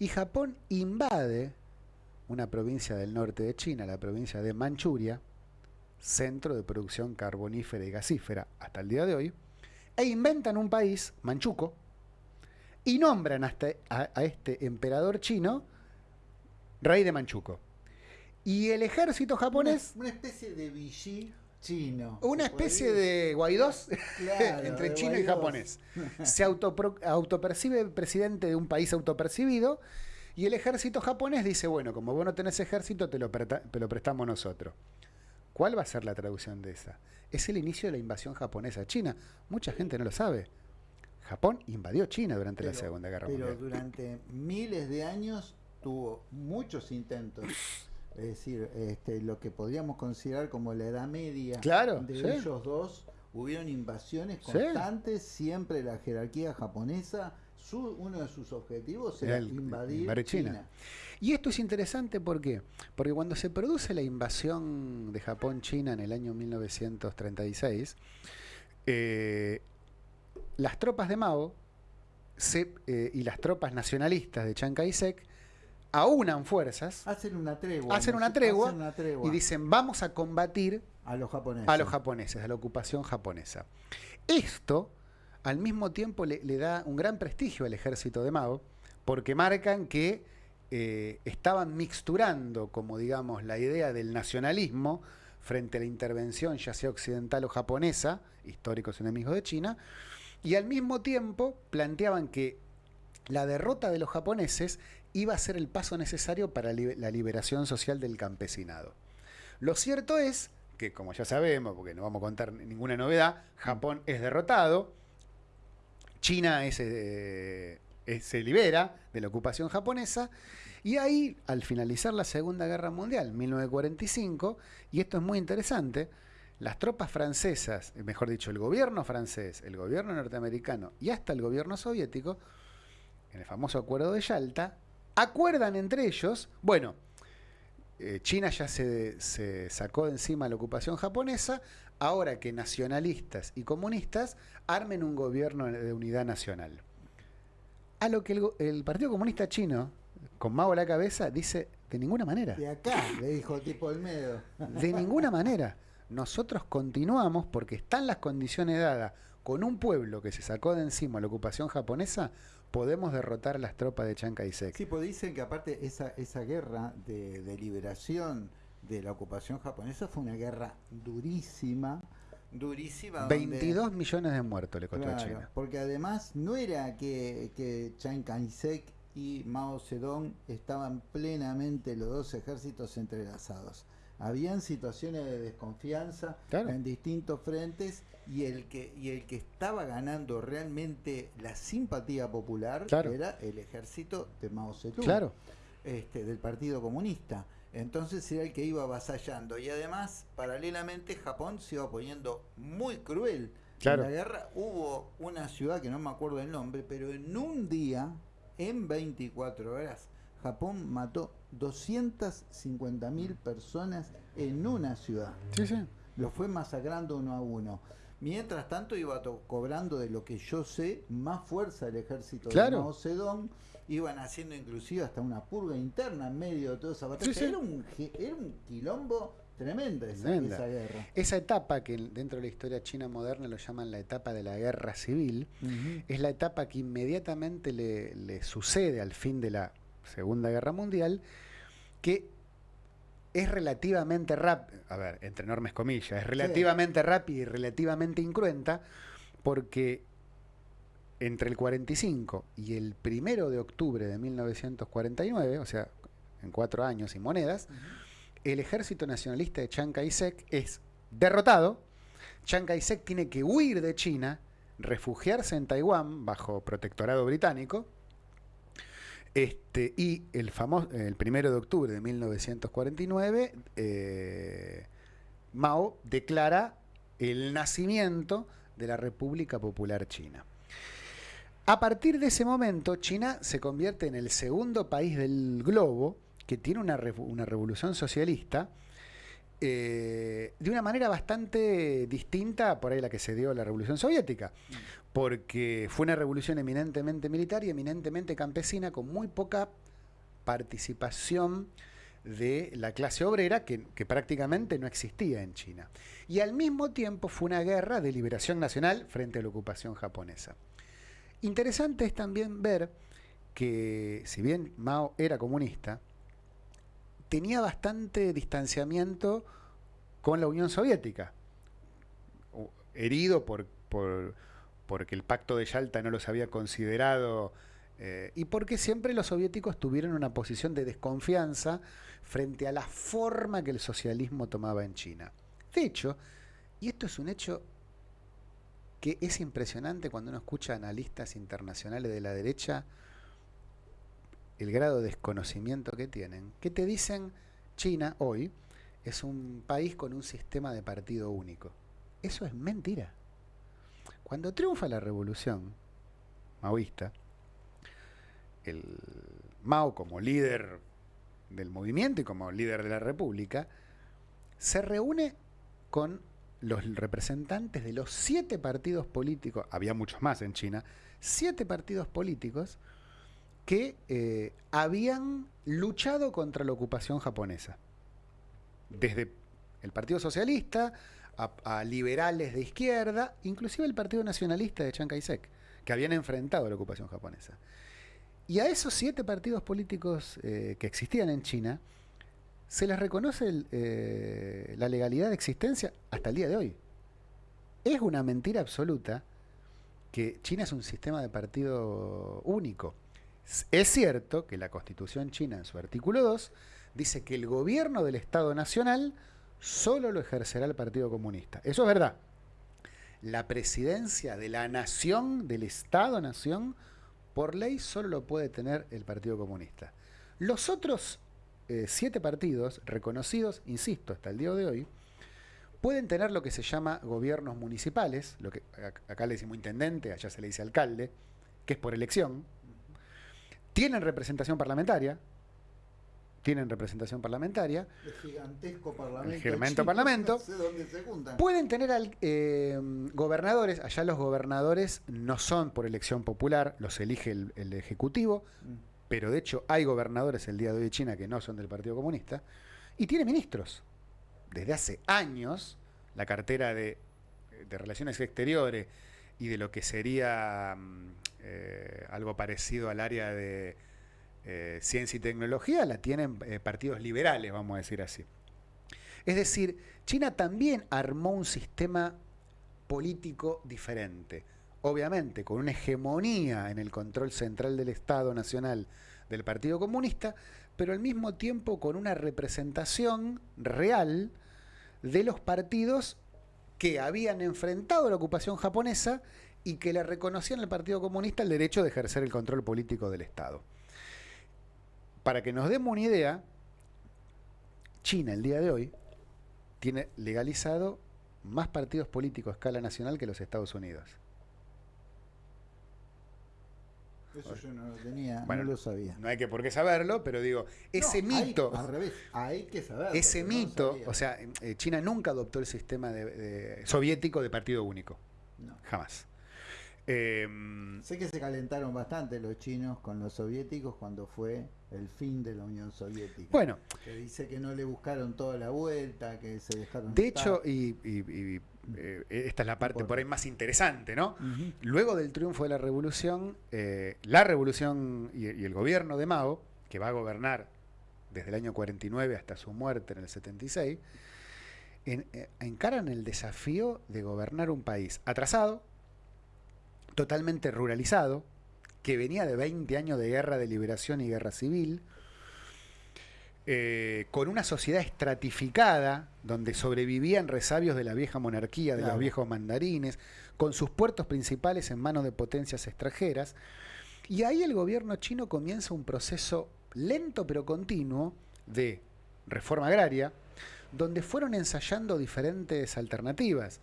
Y Japón invade una provincia del norte de China, la provincia de Manchuria, centro de producción carbonífera y gasífera hasta el día de hoy, e inventan un país, Manchuco, y nombran hasta a, a este emperador chino rey de Manchuco. Y el ejército japonés, Una, una especie de Vichy chino. una ¿se puede especie de Guaidós Claro, [laughs] entre de chino y japonés. [laughs] Se autopercibe presidente de un país autopercibido y el ejército japonés dice, bueno, como vos no tenés ejército, te lo, te lo prestamos nosotros. ¿Cuál va a ser la traducción de esa? Es el inicio de la invasión japonesa a China. Mucha gente no lo sabe. Japón invadió China durante la Pero- Segunda Guerra Pero Mundial. durante miles de años tuvo muchos intentos. Es decir, este, lo que podríamos considerar como la Edad Media Claro, de sí. ellos dos, hubieron invasiones Sí. constantes, siempre la jerarquía japonesa, su- uno de sus objetivos era Era el- invadir invadir China. China. Y esto es interesante ¿por qué? porque cuando se produce la invasión de Japón-China en el año 1936, eh, las tropas de Mao se- eh, y las tropas nacionalistas de Chiang Kai-shek aunan fuerzas Hacen una tregua. Hacen una tregua Hacen una tregua y dicen vamos a combatir a los japoneses. a los japoneses, a la ocupación japonesa. Esto, al mismo tiempo, le, le da un gran prestigio al ejército de Mao, porque marcan que eh, estaban mixturando, como digamos, la idea del nacionalismo frente a la intervención ya sea occidental o japonesa, históricos enemigos de China, y al mismo tiempo planteaban que la derrota de los japoneses iba a ser el paso necesario para la liberación social del campesinado. Lo cierto es que, como ya sabemos, porque no vamos a contar ninguna novedad, Japón es derrotado, China eh, se libera de la ocupación japonesa, y ahí, al finalizar la Segunda Guerra Mundial, 1945, y esto es muy interesante, las tropas francesas, mejor dicho, el gobierno francés, el gobierno norteamericano y hasta el gobierno soviético, en el famoso acuerdo de Yalta, acuerdan entre ellos, bueno, eh, China ya se, sacó de encima la ocupación japonesa, ahora que nacionalistas y comunistas armen un gobierno de unidad nacional. A lo que el, Partido Comunista Chino, con Mao a la cabeza, dice, de ninguna manera. De acá, le dijo tipo Olmedo. De ninguna manera. Nosotros continuamos porque están las condiciones dadas con un pueblo que se sacó de encima la ocupación japonesa, podemos derrotar las tropas de Chiang Kai-shek. Sí, pues dicen que aparte esa, esa guerra de, liberación de la ocupación japonesa fue una guerra durísima, durísima. 22 millones de muertos le costó a China. Porque además no era que, que Chiang Kai-shek y Mao Zedong estaban plenamente los dos ejércitos entrelazados. Habían situaciones de desconfianza en distintos frentes y el que y el que estaba ganando realmente la simpatía popular era el ejército de Mao Zedong, claro. este, del Partido Comunista. Entonces era el que iba avasallando y además paralelamente Japón se iba poniendo muy cruel. En la guerra hubo una ciudad que no me acuerdo el nombre, pero en un día, en 24 horas, Japón mató 250 mil personas en una ciudad. Sí, sí. Lo fue masacrando uno a uno. Mientras tanto iba cobrando de lo que yo sé más fuerza el ejército de Mao Zedong, iban haciendo inclusive hasta una purga interna en medio de toda esa batalla. Era, un, quilombo tremendo esa, guerra. Esa etapa que dentro de la historia china moderna lo llaman la etapa de la guerra civil, es la etapa que inmediatamente le, le sucede al fin de la Segunda Guerra Mundial, que es relativamente rápida, a ver, entre enormes comillas, es relativamente rápida y relativamente incruenta, porque entre el 45 y el primero de octubre de 1949, o sea, en cuatro años y monedas, el ejército nacionalista de Chiang Kai-shek es derrotado. Chiang Kai-shek tiene que huir de China, refugiarse en Taiwán bajo protectorado británico, este, y el famoso, el primero de octubre de 1949, eh, Mao declara el nacimiento de la República Popular China. A partir de ese momento, China se convierte en el segundo país del globo que tiene una, una revolución socialista eh, de una manera bastante distinta por ahí la que se dio la revolución soviética, porque fue una revolución eminentemente militar y eminentemente campesina con muy poca participación de la clase obrera que, prácticamente no existía en China. Y al mismo tiempo fue una guerra de liberación nacional frente a la ocupación japonesa. Interesante es también ver que si bien Mao era comunista, tenía bastante distanciamiento con la Unión Soviética, herido por, porque el pacto de Yalta no los había considerado eh, y porque siempre los soviéticos tuvieron una posición de desconfianza frente a la forma que el socialismo tomaba en China. De hecho, y esto es un hecho que es impresionante cuando uno escucha analistas internacionales de la derecha, el grado de desconocimiento que tienen, que te dicen China hoy es un país con un sistema de partido único. Eso es mentira. Cuando triunfa la revolución maoísta, el Mao como líder del movimiento y como líder de la república, se reúne con los representantes de los siete partidos políticos, había muchos más en China, siete partidos políticos que eh, habían luchado contra la ocupación japonesa. Desde el Partido Socialista a, liberales de izquierda, inclusive el Partido Nacionalista de Chiang Kai-shek, que habían enfrentado la ocupación japonesa. Y a esos siete partidos políticos eh, que existían en China, se les reconoce eh, la legalidad de existencia hasta el día de hoy. Es una mentira absoluta que China es un sistema de partido único. Es cierto que la constitución china en su artículo 2 dice que el gobierno del Estado Nacional solo lo ejercerá el Partido Comunista. Eso es verdad. La presidencia de la nación, del Estado-nación, por ley solo lo puede tener el Partido Comunista. Los otros eh, siete partidos reconocidos, insisto, hasta el día de hoy, pueden tener lo que se llama gobiernos municipales, lo que acá le decimos intendente, allá se le dice alcalde, que es por elección. Tienen representación parlamentaria, tienen representación parlamentaria. El gigantesco parlamento. El gigantesco parlamento. [laughs] se Pueden tener eh, gobernadores, allá los gobernadores no son por elección popular, los elige el, Ejecutivo, mm. pero de hecho hay gobernadores el día de hoy de China que no son del Partido Comunista, y tiene ministros. Desde hace años, la cartera de, Relaciones Exteriores y de lo que sería mm, eh, algo parecido al área de eh, ciencia y tecnología la tienen eh, partidos liberales, vamos a decir así. Es decir, China también armó un sistema político diferente, obviamente con una hegemonía en el control central del Estado Nacional del Partido Comunista, pero al mismo tiempo con una representación real de los partidos que habían enfrentado la ocupación japonesa y que le reconocían al Partido Comunista el derecho de ejercer el control político del Estado para que nos demos una idea, China el día de hoy tiene legalizado más partidos políticos a escala nacional que los Estados Unidos. Eso yo no lo tenía, no lo sabía. No hay que por qué saberlo, pero digo, ese mito. al revés, hay que saberlo. Ese mito, o sea, eh, China nunca adoptó el sistema de, soviético de partido único. No. Jamás. Em, sé que se calentaron bastante los chinos con los soviéticos cuando fue el fin de la Unión Soviética. Bueno. Que dice que no le buscaron toda la vuelta, que se dejaron... De hecho, y, eh, esta es la parte por ahí más interesante, ¿no? Luego del triunfo de la revolución, eh, la revolución y, el gobierno de Mao, que va a gobernar desde el año 49 hasta su muerte en el 76, eh, encaran el desafío de gobernar un país atrasado, totalmente ruralizado, que venía de 20 años de guerra de liberación y guerra civil, eh, con una sociedad estratificada, donde sobrevivían resabios de la vieja monarquía, de los viejos mandarines, con sus puertos principales en manos de potencias extranjeras. Y ahí el gobierno chino comienza un proceso lento pero continuo de reforma agraria, donde fueron ensayando diferentes alternativas.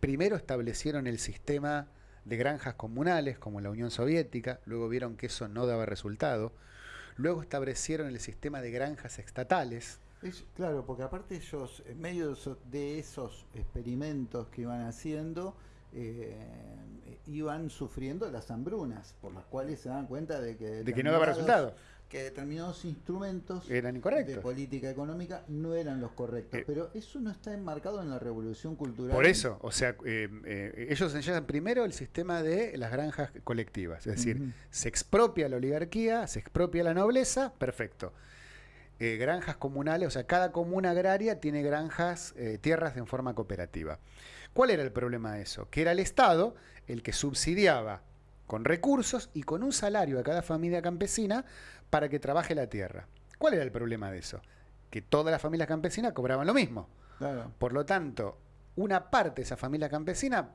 Primero establecieron el sistema de granjas comunales como la Unión Soviética, luego vieron que eso no daba resultado, luego establecieron el sistema de granjas estatales. claro, porque aparte ellos, en medio de esos experimentos que iban haciendo, eh, iban sufriendo las hambrunas, por las cuales se dan cuenta de que... De que no daba resultado que determinados instrumentos eran de política económica no eran los correctos. Eh, pero eso no está enmarcado en la revolución cultural. Por eso, o sea, eh, eh, ellos enseñan primero el sistema de las granjas colectivas, es decir, se expropia la oligarquía, se expropia la nobleza, perfecto. granjas comunales, o sea, cada comuna agraria tiene granjas, tierras en forma cooperativa. ¿Cuál era el problema de eso? Que era el Estado el que subsidiaba con recursos y con un salario a cada familia campesina para que trabaje la tierra. ¿Cuál era el problema de eso? Que todas las familias campesinas cobraban lo mismo. Por lo tanto, una parte de esa familia campesina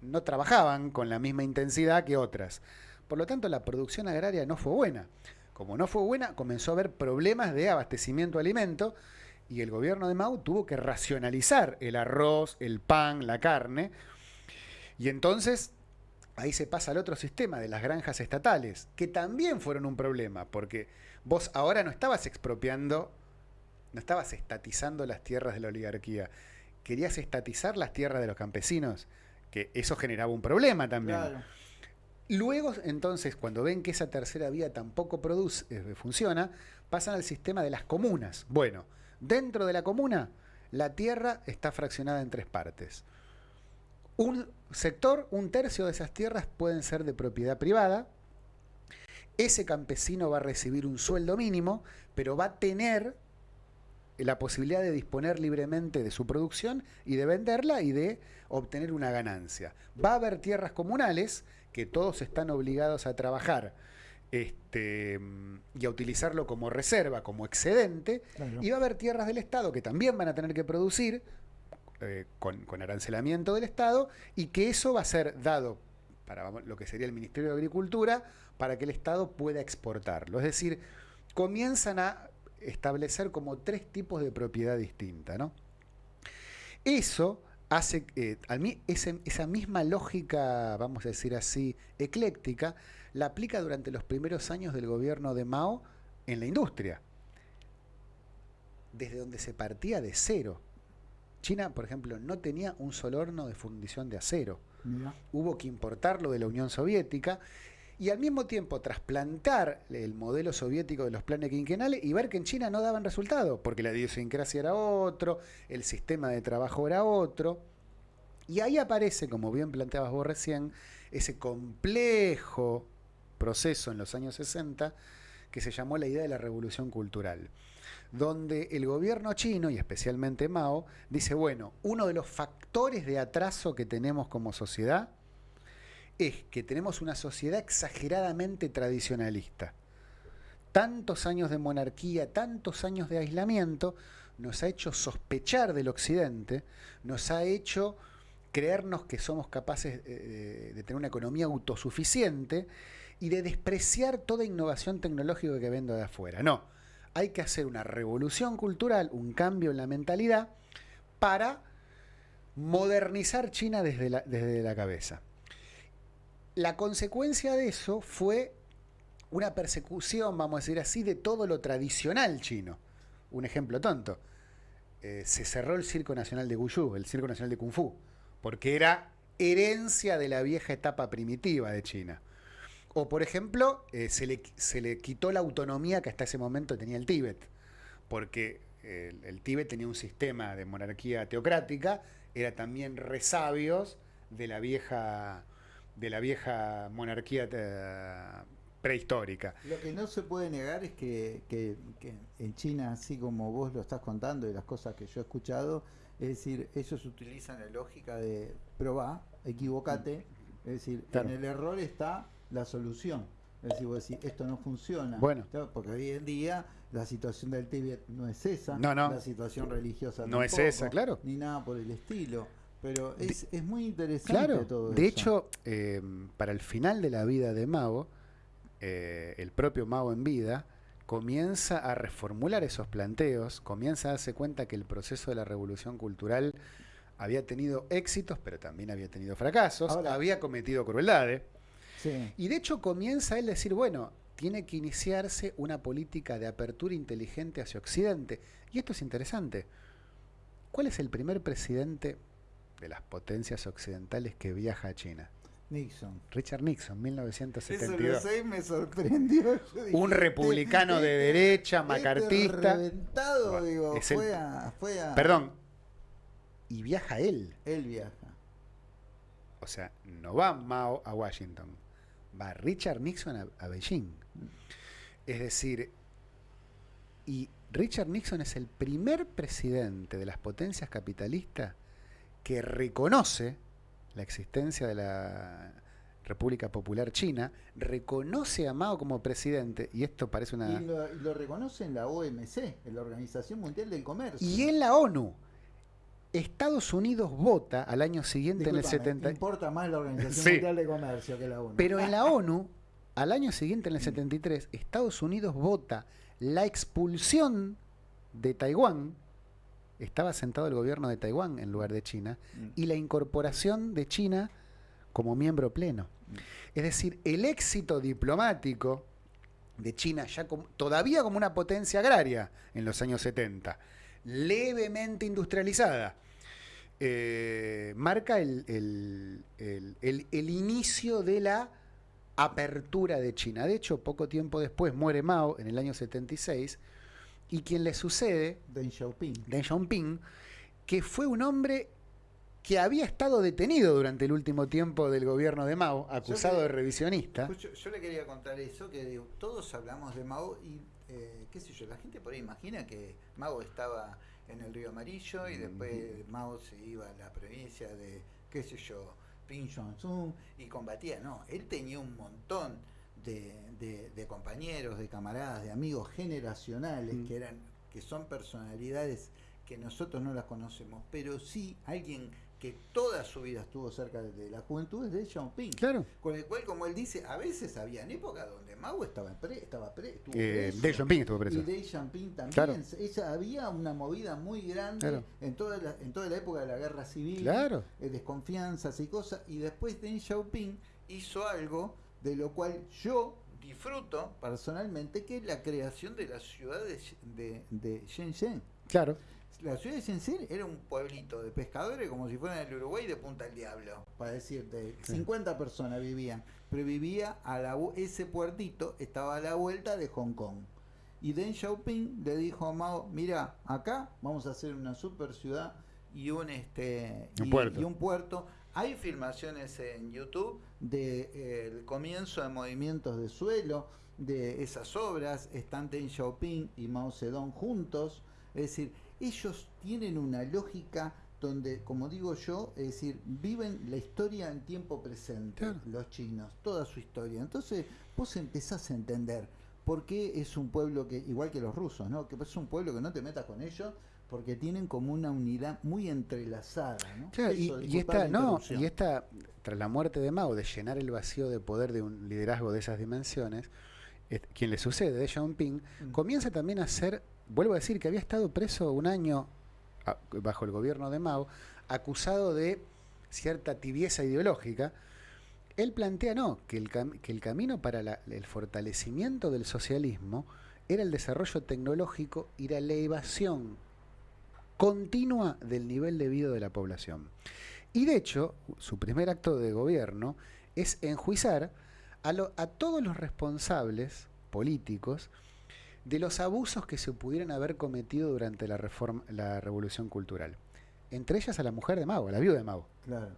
no trabajaban con la misma intensidad que otras. Por lo tanto, la producción agraria no fue buena. Como no fue buena, comenzó a haber problemas de abastecimiento de alimentos y el gobierno de Mao tuvo que racionalizar el arroz, el pan, la carne. Y entonces ahí se pasa al otro sistema de las granjas estatales, que también fueron un problema, porque vos ahora no estabas expropiando, no estabas estatizando las tierras de la oligarquía, querías estatizar las tierras de los campesinos, que eso generaba un problema también. Luego, entonces, cuando ven que esa tercera vía tampoco produce, eh, funciona, pasan al sistema de las comunas. Bueno, dentro de la comuna, la tierra está fraccionada en tres partes. Un sector, un tercio de esas tierras pueden ser de propiedad privada. Ese campesino va a recibir un sueldo mínimo, pero va a tener la posibilidad de disponer libremente de su producción y de venderla y de obtener una ganancia. Va a haber tierras comunales que todos están obligados a trabajar este, y a utilizarlo como reserva, como excedente, y va a haber tierras del Estado que también van a tener que producir eh, con, con, arancelamiento del Estado y que eso va a ser dado para lo que sería el Ministerio de Agricultura para que el Estado pueda exportarlo. Es decir, comienzan a establecer como tres tipos de propiedad distinta. ¿no? Eso hace, eh, a mí esa misma lógica, vamos a decir así, ecléctica, la aplica durante los primeros años del gobierno de Mao en la industria, desde donde se partía de cero. China, por ejemplo, no tenía un solo horno de fundición de acero. Hubo que importarlo de la Unión Soviética y al mismo tiempo trasplantar el modelo soviético de los planes quinquenales y ver que en China no daban resultado, porque la idiosincrasia era otro, el sistema de trabajo era otro. Y ahí aparece, como bien planteabas vos recién, ese complejo proceso en los años 60 que se llamó la idea de la revolución cultural, donde el gobierno chino, y especialmente Mao, dice, bueno, uno de los factores de atraso que tenemos como sociedad es que tenemos una sociedad exageradamente tradicionalista. Tantos años de monarquía, tantos años de aislamiento, nos ha hecho sospechar del Occidente, nos ha hecho creernos que somos capaces eh, de tener una economía autosuficiente y de despreciar toda innovación tecnológica que vendo de afuera. No, hay que hacer una revolución cultural, un cambio en la mentalidad para modernizar China desde la, desde la cabeza la consecuencia de eso fue una persecución, vamos a decir así, de todo lo tradicional chino. Un ejemplo tonto. Eh, se cerró el Circo Nacional de Guyu, el Circo Nacional de Kung Fu, porque era herencia de la vieja etapa primitiva de China. O, por ejemplo, eh, se, le, se, le, quitó la autonomía que hasta ese momento tenía el Tíbet, porque el, el Tíbet tenía un sistema de monarquía teocrática, era también resabios de la vieja de la vieja monarquía eh, prehistórica. Lo que no se puede negar es que, en China, así como vos lo estás contando y las cosas que yo he escuchado, es decir, ellos utilizan la lógica de probar, equivocate, es decir, en el error está la solución. Es decir, vos decís, esto no funciona. Bueno. Porque hoy en día la situación del Tíbet no es esa, no, no. la situación religiosa no es esa, claro. Ni nada por el estilo. Pero es, es muy interesante claro, todo de hecho, eh, para el final de la vida de Mao, eh, el propio Mao en vida comienza a reformular esos planteos, comienza a darse cuenta que el proceso de la revolución cultural había tenido éxitos, pero también había tenido fracasos, había cometido crueldades. Y de hecho comienza él a decir, bueno, tiene que iniciarse una política de apertura inteligente hacia Occidente. Y esto es interesante. ¿Cuál es el primer presidente de las potencias occidentales que viaja a China. Nixon. Richard Nixon, 1972. Eso me sorprendió. [laughs] un republicano de derecha, este macartista. Reventado, digo, fue, a, fue a... Perdón. Y viaja él. Él viaja. O sea, no va Mao a Washington, va Richard Nixon a, a Beijing. Es decir, y Richard Nixon es el primer presidente de las potencias capitalistas que reconoce la existencia de la República Popular China, reconoce a Mao como presidente, y esto parece una... Y lo, reconoce en la OMC, en la Organización Mundial del Comercio. Y en la ONU. Estados Unidos vota al año siguiente en el 70... importa más la Organización Mundial del Comercio que la ONU. Pero en la [laughs] ONU, al año siguiente en el 73, Estados Unidos vota la expulsión de Taiwán estaba sentado el gobierno de Taiwán en lugar de China mm. y la incorporación de China como miembro pleno. Mm. Es decir, el éxito diplomático de China, ya todavía como una potencia agraria en los años 70, levemente industrializada, eh, marca el, el, inicio de la apertura de China. De hecho, poco tiempo después muere Mao en el año 76 y quien le sucede, Deng Xiaoping. Deng Xiaoping, que fue un hombre que había estado detenido durante el último tiempo del gobierno de Mao, acusado de revisionista. Yo, yo le quería contar eso, que digo, todos hablamos de Mao y, eh, qué sé yo, la gente por ahí imagina que Mao estaba en el río Amarillo y después Mao se iba a la provincia de, qué sé yo, Pinchon y combatía. No, él tenía un montón de, de- de compañeros, de camaradas, de amigos generacionales Mm. que eran, que son personalidades que nosotros no las conocemos, pero sí alguien que toda su vida estuvo cerca de, de la juventud es Deng Xiaoping. Claro. Con el cual, como él dice, a veces había épocas donde Mao estaba, pre, estaba pre, estuvo Eh, preso. Xiaoping estuvo preso. Y Deng Xiaoping también. Claro. Ella, había una movida muy grande Claro. en, toda la, en toda la época de la guerra civil. Claro. eh, desconfianzas y cosas. Y después Deng Xiaoping hizo algo de lo cual yo disfruto personalmente, que es la creación de la ciudad de, de, de Shenzhen. Claro. La ciudad de Shenzhen era un pueblito de pescadores como si fuera en el Uruguay de Punta del Diablo, para decirte. Sí. 50 personas vivían, pero vivía a la, ese puertito estaba a la vuelta de Hong Kong. Y Deng Xiaoping le dijo a Mao, mira, acá vamos a hacer una super ciudad y un este Un y, puerto. y un puerto. Hay filmaciones en YouTube del comienzo de movimientos de suelo, de esas obras, están Deng Xiaoping y Mao Zedong juntos, es decir, ellos tienen una lógica donde, como digo yo, es decir, viven la historia en tiempo presente, Claro. los chinos, toda su historia. Entonces, vos empezás a entender por qué es un pueblo que, igual que los rusos, ¿no? Que es un pueblo que no te metas con ellos porque tienen como una unidad muy entrelazada, ¿no? Claro, y, Eso, y disculpá esta, no, y esta, tras la muerte de Mao, de llenar el vacío de poder de un liderazgo de esas dimensiones, es- quien le sucede, Deng Xiaoping, Mm. comienza también a ser, vuelvo a decir, que había estado preso un año bajo el gobierno de Mao, acusado de cierta tibieza ideológica. Él plantea, no, que el, que el camino para el fortalecimiento del socialismo era el desarrollo tecnológico y la elevación continua del nivel de vida de la población. Y de hecho, su primer acto de gobierno es enjuiciar a todos los responsables políticos de los abusos que se pudieran haber cometido durante la, reforma, la revolución cultural. Entre ellas a la mujer de Mao, a la viuda de Mao, Claro.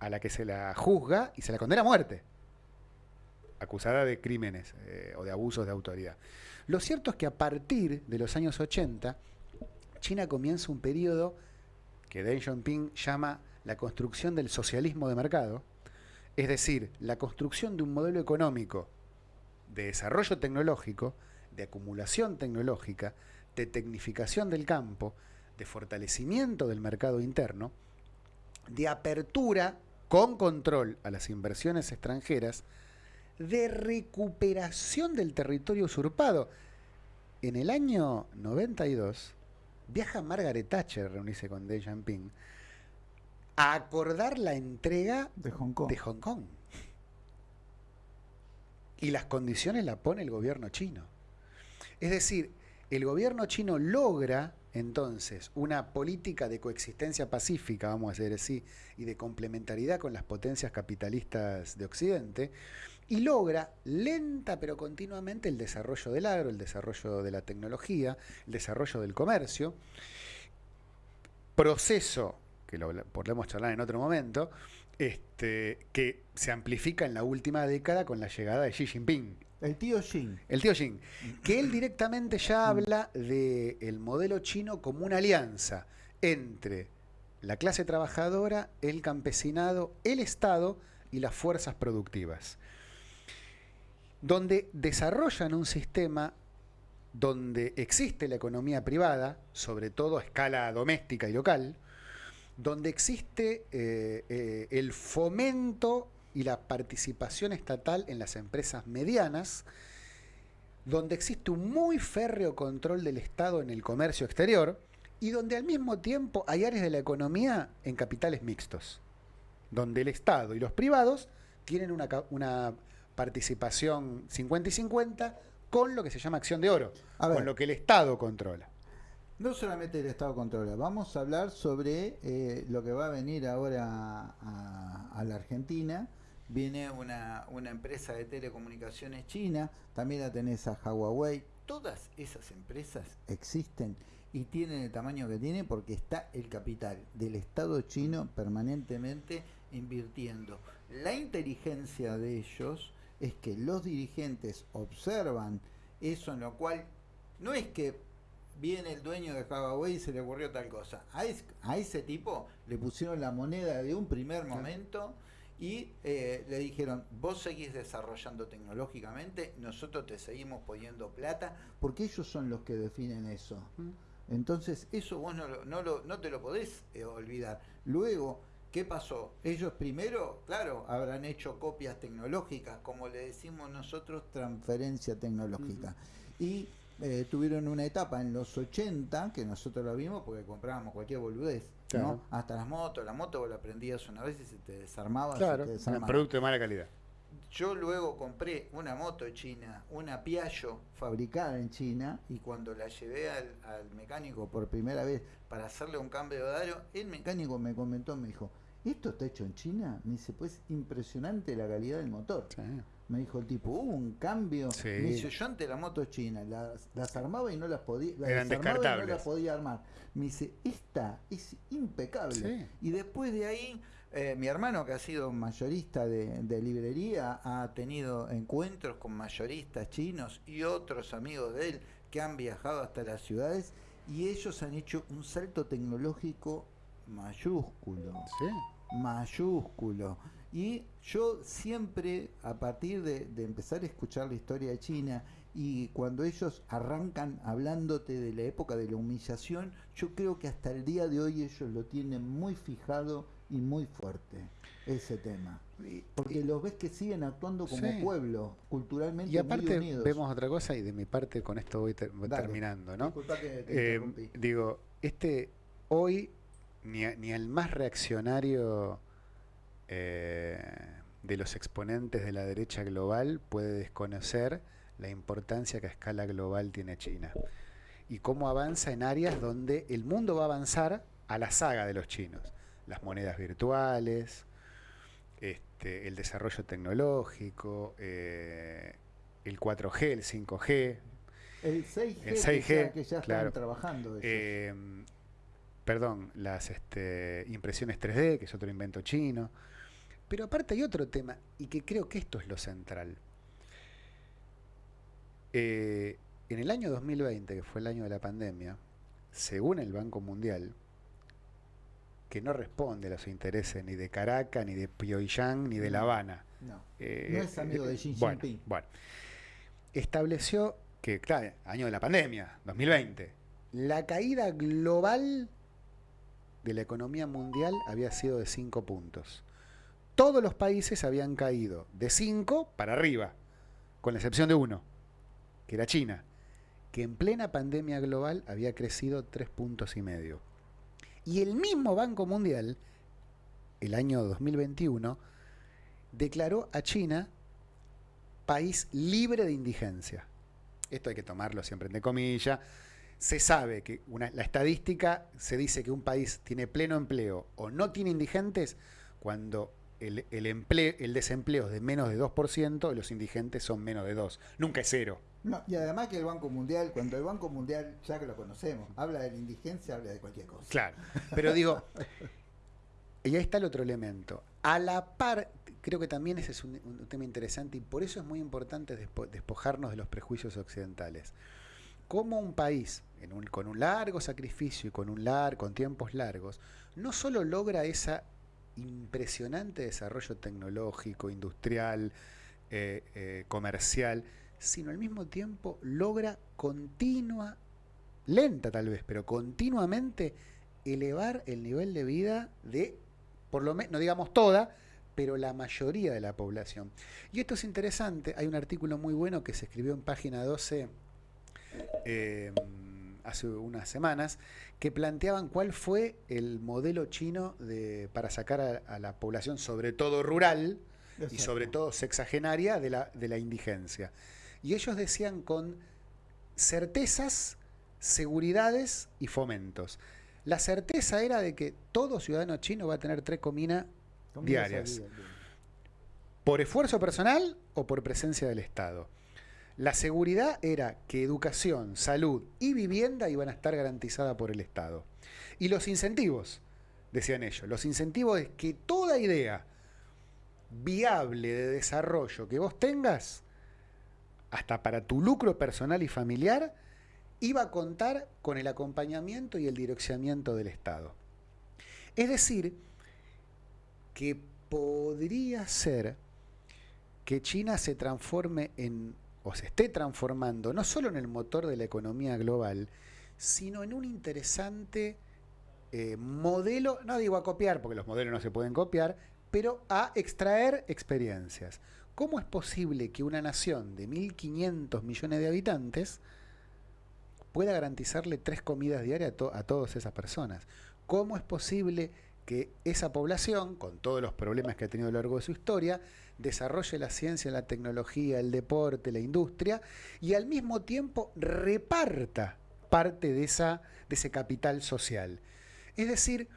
a la que se la juzga y se la condena a muerte, acusada de crímenes eh, o de abusos de autoridad. Lo cierto es que a partir de los años 80, China comienza un periodo que Deng Xiaoping llama la construcción del socialismo de mercado, es decir, la construcción de un modelo económico de desarrollo tecnológico, de acumulación tecnológica, de tecnificación del campo, de fortalecimiento del mercado interno, de apertura con control a las inversiones extranjeras, de recuperación del territorio usurpado. En el año 92 viaja Margaret Thatcher reunirse con Deng Xiaoping a acordar la entrega De Hong Kong. de Hong Kong. Y las condiciones la pone el gobierno chino. Es decir, el gobierno chino logra entonces una política de coexistencia pacífica, vamos a decir así, y de complementariedad con las potencias capitalistas de Occidente, y logra lenta pero continuamente el desarrollo del agro, el desarrollo de la tecnología, el desarrollo del comercio, proceso que lo podremos charlar en otro momento, este, que se amplifica en la última década con la llegada de Xi Jinping, El tío Jin. el tío Xi, que él directamente ya habla del modelo chino como una alianza entre la clase trabajadora, el campesinado, el Estado y las fuerzas productivas, donde desarrollan un sistema donde existe la economía privada, sobre todo a escala doméstica y local, donde existe eh, eh, el fomento y la participación estatal en las empresas medianas, donde existe un muy férreo control del Estado en el comercio exterior y donde al mismo tiempo hay áreas de la economía en capitales mixtos, donde el Estado y los privados tienen una, una participación 50 y 50 con lo que se llama acción de oro, ver. con lo que el Estado controla. No solamente el Estado controla, vamos a hablar sobre eh, lo que va a venir ahora a, a la Argentina. Viene una, una empresa de telecomunicaciones china, también la tenés a Huawei. Todas esas empresas existen y tienen el tamaño que tiene porque está el capital del Estado chino permanentemente invirtiendo. La inteligencia de ellos es que los dirigentes observan eso en lo cual no es que viene el dueño de Huawei y se le ocurrió tal cosa. A, a ese tipo le pusieron la moneda de un primer momento y eh, le dijeron, vos seguís desarrollando tecnológicamente, nosotros te seguimos poniendo plata, porque ellos son los que definen eso. Entonces, eso vos no, no, no te lo podés eh, olvidar. Luego, ¿qué pasó? Ellos primero, claro, habrán hecho copias tecnológicas, como le decimos nosotros, transferencia tecnológica. Y eh, tuvieron una etapa en los 80, que nosotros lo vimos porque comprábamos cualquier boludez, ¿no? Hasta las motos, la moto vos la prendías una vez y se te desarmaba. Claro, un producto de mala calidad. Yo luego compré una moto china, una Piaggio fabricada en China, y cuando la llevé al, mecánico por primera vez para hacerle un cambio de aro, el mecánico me comentó, me dijo, ¿esto está hecho en China? Me dice, pues impresionante la calidad del motor. Me dijo el tipo, hubo un cambio. Me dice, yo ante la moto china las, armaba y no las podía, las no las podía armar. Me dice, esta es impecable. Y después de ahí, eh, mi hermano que ha sido mayorista de, de, librería, ha tenido encuentros con mayoristas chinos y otros amigos de él que han viajado hasta las ciudades y ellos han hecho un salto tecnológico mayúsculo. Mayúsculo. Y yo siempre, a partir de, empezar a escuchar la historia de China, y cuando ellos arrancan hablándote de la época de la humillación, yo creo que hasta el día de hoy ellos lo tienen muy fijado y muy fuerte, ese tema. Porque los ves que siguen actuando como pueblo, culturalmente y aparte vemos otra cosa y de mi parte con esto voy, terminando, ¿no? Eh, digo, este hoy ni, ni el más reaccionario eh, de los exponentes de la derecha global puede desconocer la importancia que a escala global tiene China y cómo avanza en áreas donde el mundo va a avanzar a la saga de los chinos. Las monedas virtuales, este, el desarrollo tecnológico, eh, el 4G, el 5G. El 6G, que, ya, están trabajando. Eh, perdón, las este, impresiones 3D, que es otro invento chino. Pero aparte hay otro tema, y que creo que esto es lo central. Eh, en el año 2020, que fue el año de la pandemia, según el Banco Mundial, que no responde a los intereses ni de Caracas, ni de Pyongyang, ni de La Habana. No, eh, no es amigo de Xi Jinping. Bueno, estableció que, claro, año de la pandemia, 2020, la caída global de la economía mundial había sido de 5 puntos todos los países habían caído de 5 para arriba, con la excepción de uno, que era China, que en plena pandemia global había crecido 3 puntos y medio. Y el mismo Banco Mundial, el año 2021, declaró a China país libre de indigencia. Esto hay que tomarlo siempre entre comillas. Se sabe que la estadística se dice que un país tiene pleno empleo o no tiene indigentes cuando el, el, empleo, el desempleo es de menos de 2% y los indigentes son menos de 2. Nunca es cero. No, y además que el Banco Mundial, cuando el Banco Mundial, ya que lo conocemos, habla de la indigencia, habla de cualquier cosa. Claro, pero digo, [laughs] y ahí está el otro elemento. A la par, creo que también ese es un, tema interesante y por eso es muy importante despojarnos de los prejuicios occidentales. Como un país con un largo sacrificio y con, un lar, con tiempos largos, no solo logra esa impresionante desarrollo tecnológico, industrial, eh, eh, comercial, sino al mismo tiempo logra continua, lenta tal vez, pero continuamente elevar el nivel de vida de, por lo menos, no digamos toda, pero la mayoría de la población. Y esto es interesante, hay un artículo muy bueno que se escribió en página 12 hace unas semanas, que planteaban cuál fue el modelo chino de, para sacar a, la población, sobre todo rural y sobre todo sexagenaria, de la, de la indigencia. Y ellos decían con certezas, seguridades y fomentos. La certeza era de que todo ciudadano chino va a tener tres comidas diarias. Por esfuerzo personal o por presencia del Estado. La seguridad era que educación, salud y vivienda iban a estar garantizadas por el Estado. Y los incentivos, decían ellos, los incentivos es que toda idea viable de desarrollo que vos tengas, hasta para tu lucro personal y familiar, iba a contar con el acompañamiento y el direccionamiento del Estado. Es decir, que podría ser que China se transforme en, o se esté transformando, no solo en el motor de la economía global, sino en un interesante eh, modelo, no digo a copiar, porque los modelos no se pueden copiar, pero a extraer experiencias. ¿Cómo es posible que una nación de 1.500 millones de habitantes pueda garantizarle tres comidas diarias a, a todas esas personas? ¿Cómo es posible que esa población, con todos los problemas que ha tenido a lo largo de su historia, desarrolle la ciencia, la tecnología, el deporte, la industria, y al mismo tiempo reparta parte de, esa, de ese capital social. Es decir,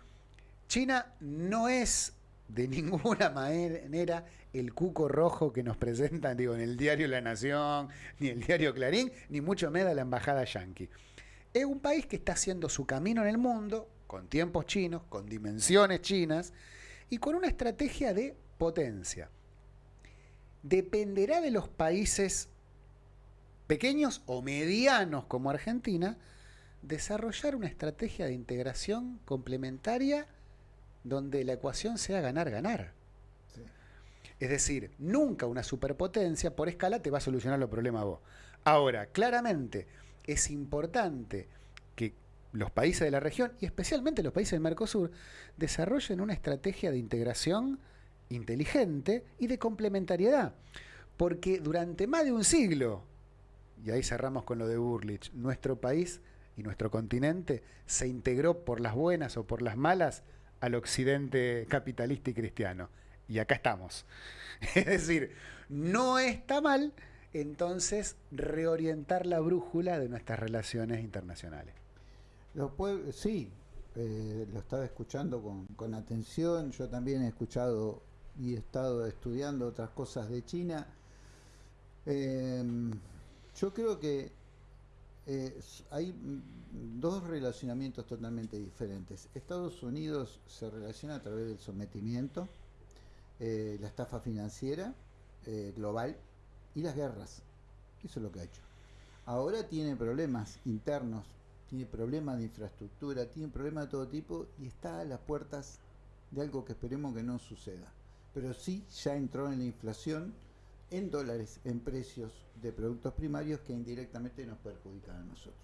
China no es de [laughs] ninguna manera el cuco rojo que nos presentan digo, en el diario La Nación, ni el diario Clarín, ni mucho menos la embajada yanqui. Es un país que está haciendo su camino en el mundo, con tiempos chinos, con dimensiones chinas y con una estrategia de potencia. Dependerá de los países pequeños o medianos como Argentina desarrollar una estrategia de integración complementaria donde la ecuación sea ganar-ganar. Es decir, nunca una superpotencia por escala te va a solucionar los problemas vos. Ahora, claramente es importante que los países de la región, y especialmente los países del Mercosur, desarrollen una estrategia de integración inteligente y de complementariedad. Porque durante más de un siglo, y ahí cerramos con lo de Burlich, nuestro país y nuestro continente se integró por las buenas o por las malas al occidente capitalista y cristiano. Y acá estamos. [laughs] Es decir, no está mal entonces reorientar la brújula de nuestras relaciones internacionales. sí, eh, lo estaba escuchando con, atención, yo también he escuchado y he estado estudiando otras cosas de China. Em, yo creo que eh, hay dos relacionamientos totalmente diferentes. Estados Unidos se relaciona a través del sometimiento, eh, la estafa financiera eh, global y las guerras. Eso es lo que ha hecho. Ahora tiene problemas internos, tiene problemas de infraestructura, tiene problemas de todo tipo y está a las puertas de algo que esperemos que no suceda. Pero sí ya entró en la inflación en dólares, en precios de productos primarios que indirectamente nos perjudican a nosotros.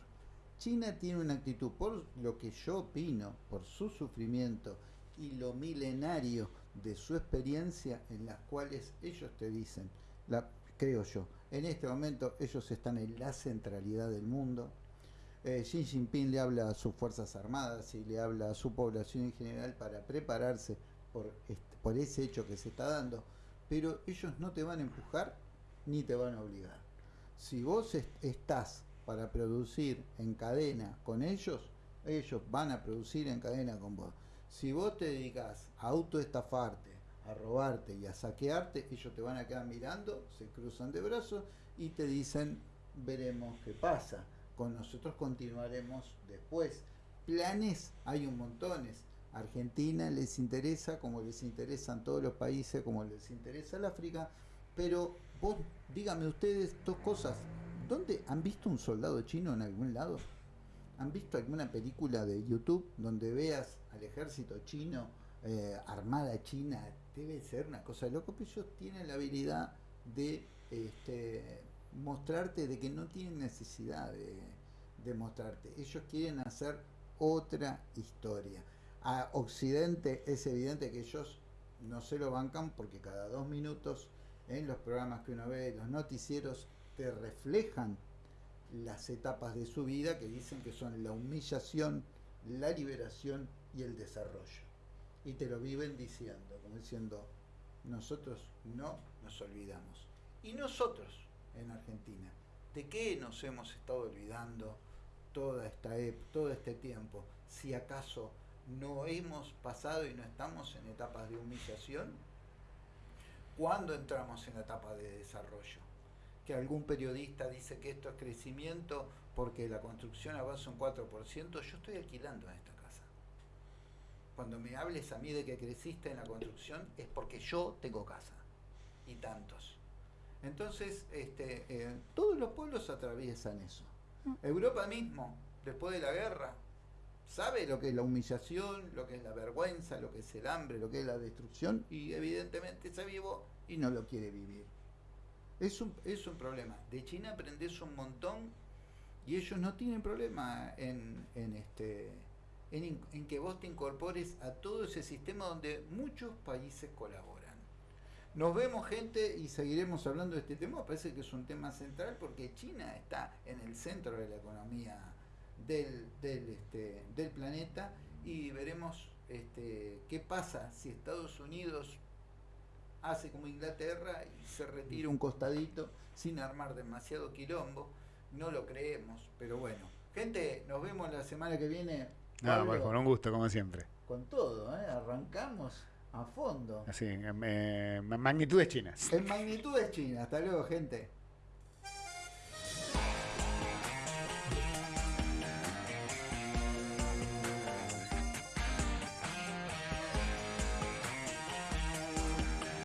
China tiene una actitud, por lo que yo opino, por su sufrimiento y lo milenario de su experiencia, en las cuales ellos te dicen, creo yo, en este momento ellos están en la centralidad del mundo. Eh, Xi Jinping le habla a sus Fuerzas Armadas y le habla a su población en general para prepararse por, ese hecho que se está dando, pero ellos no te van a empujar ni te van a obligar. Si vos estás para producir en cadena con ellos, ellos van a producir en cadena con vos. Si vos te dedicas a autoestafarte, a robarte y a saquearte, ellos te van a quedar mirando, se cruzan de brazos y te dicen, veremos qué pasa. Con nosotros continuaremos después. Planes hay un montones. Argentina les interesa, como les interesan todos los países, como les interesa el África, pero vos díganme ustedes dos cosas. ¿Dónde han visto un soldado chino en algún lado? ¿Han visto alguna película de YouTube donde veas al ejército chino, eh, armada china? Debe ser una cosa de loco, pero ellos tienen la habilidad de este, mostrarte de que no tienen necesidad de, de mostrarte. Ellos quieren hacer otra historia. A Occidente es evidente que ellos no se lo bancan porque cada dos minutos en los programas que uno ve, los noticieros, te reflejan las etapas de su vida que dicen que son la humillación, la liberación y el desarrollo. Y te lo viven diciendo, como diciendo, nosotros no nos olvidamos. Y nosotros en Argentina, ¿de qué nos hemos estado olvidando toda esta, todo este tiempo? Si acaso no hemos pasado y no estamos en etapas de humillación, ¿cuándo entramos en la etapa de desarrollo? que algún periodista dice que esto es crecimiento porque la construcción avanza un 4%, yo estoy alquilando en esta casa. Cuando me hables a mí de que creciste en la construcción es porque yo tengo casa y tantos. Entonces, este, eh, todos los pueblos atraviesan eso. Europa mismo, después de la guerra, sabe lo que es la humillación, lo que es la vergüenza, lo que es el hambre, lo que es la destrucción, y evidentemente se vivo y no lo quiere vivir. Es un, es un problema. De China aprendes un montón y ellos no tienen problema en, en este, en, en que vos te incorpores a todo ese sistema donde muchos países colaboran. Nos vemos gente y seguiremos hablando de este tema, parece que es un tema central porque China está en el centro de la economía del, del, este, del planeta y veremos este, qué pasa si Estados Unidos hace como Inglaterra y se retira un costadito sin armar demasiado quilombo. No lo creemos, pero bueno. Gente, nos vemos la semana que viene. No, pues con un gusto, como siempre. Con todo, ¿eh? arrancamos a fondo. Así, en, en magnitudes chinas. En magnitudes chinas. Hasta luego, gente.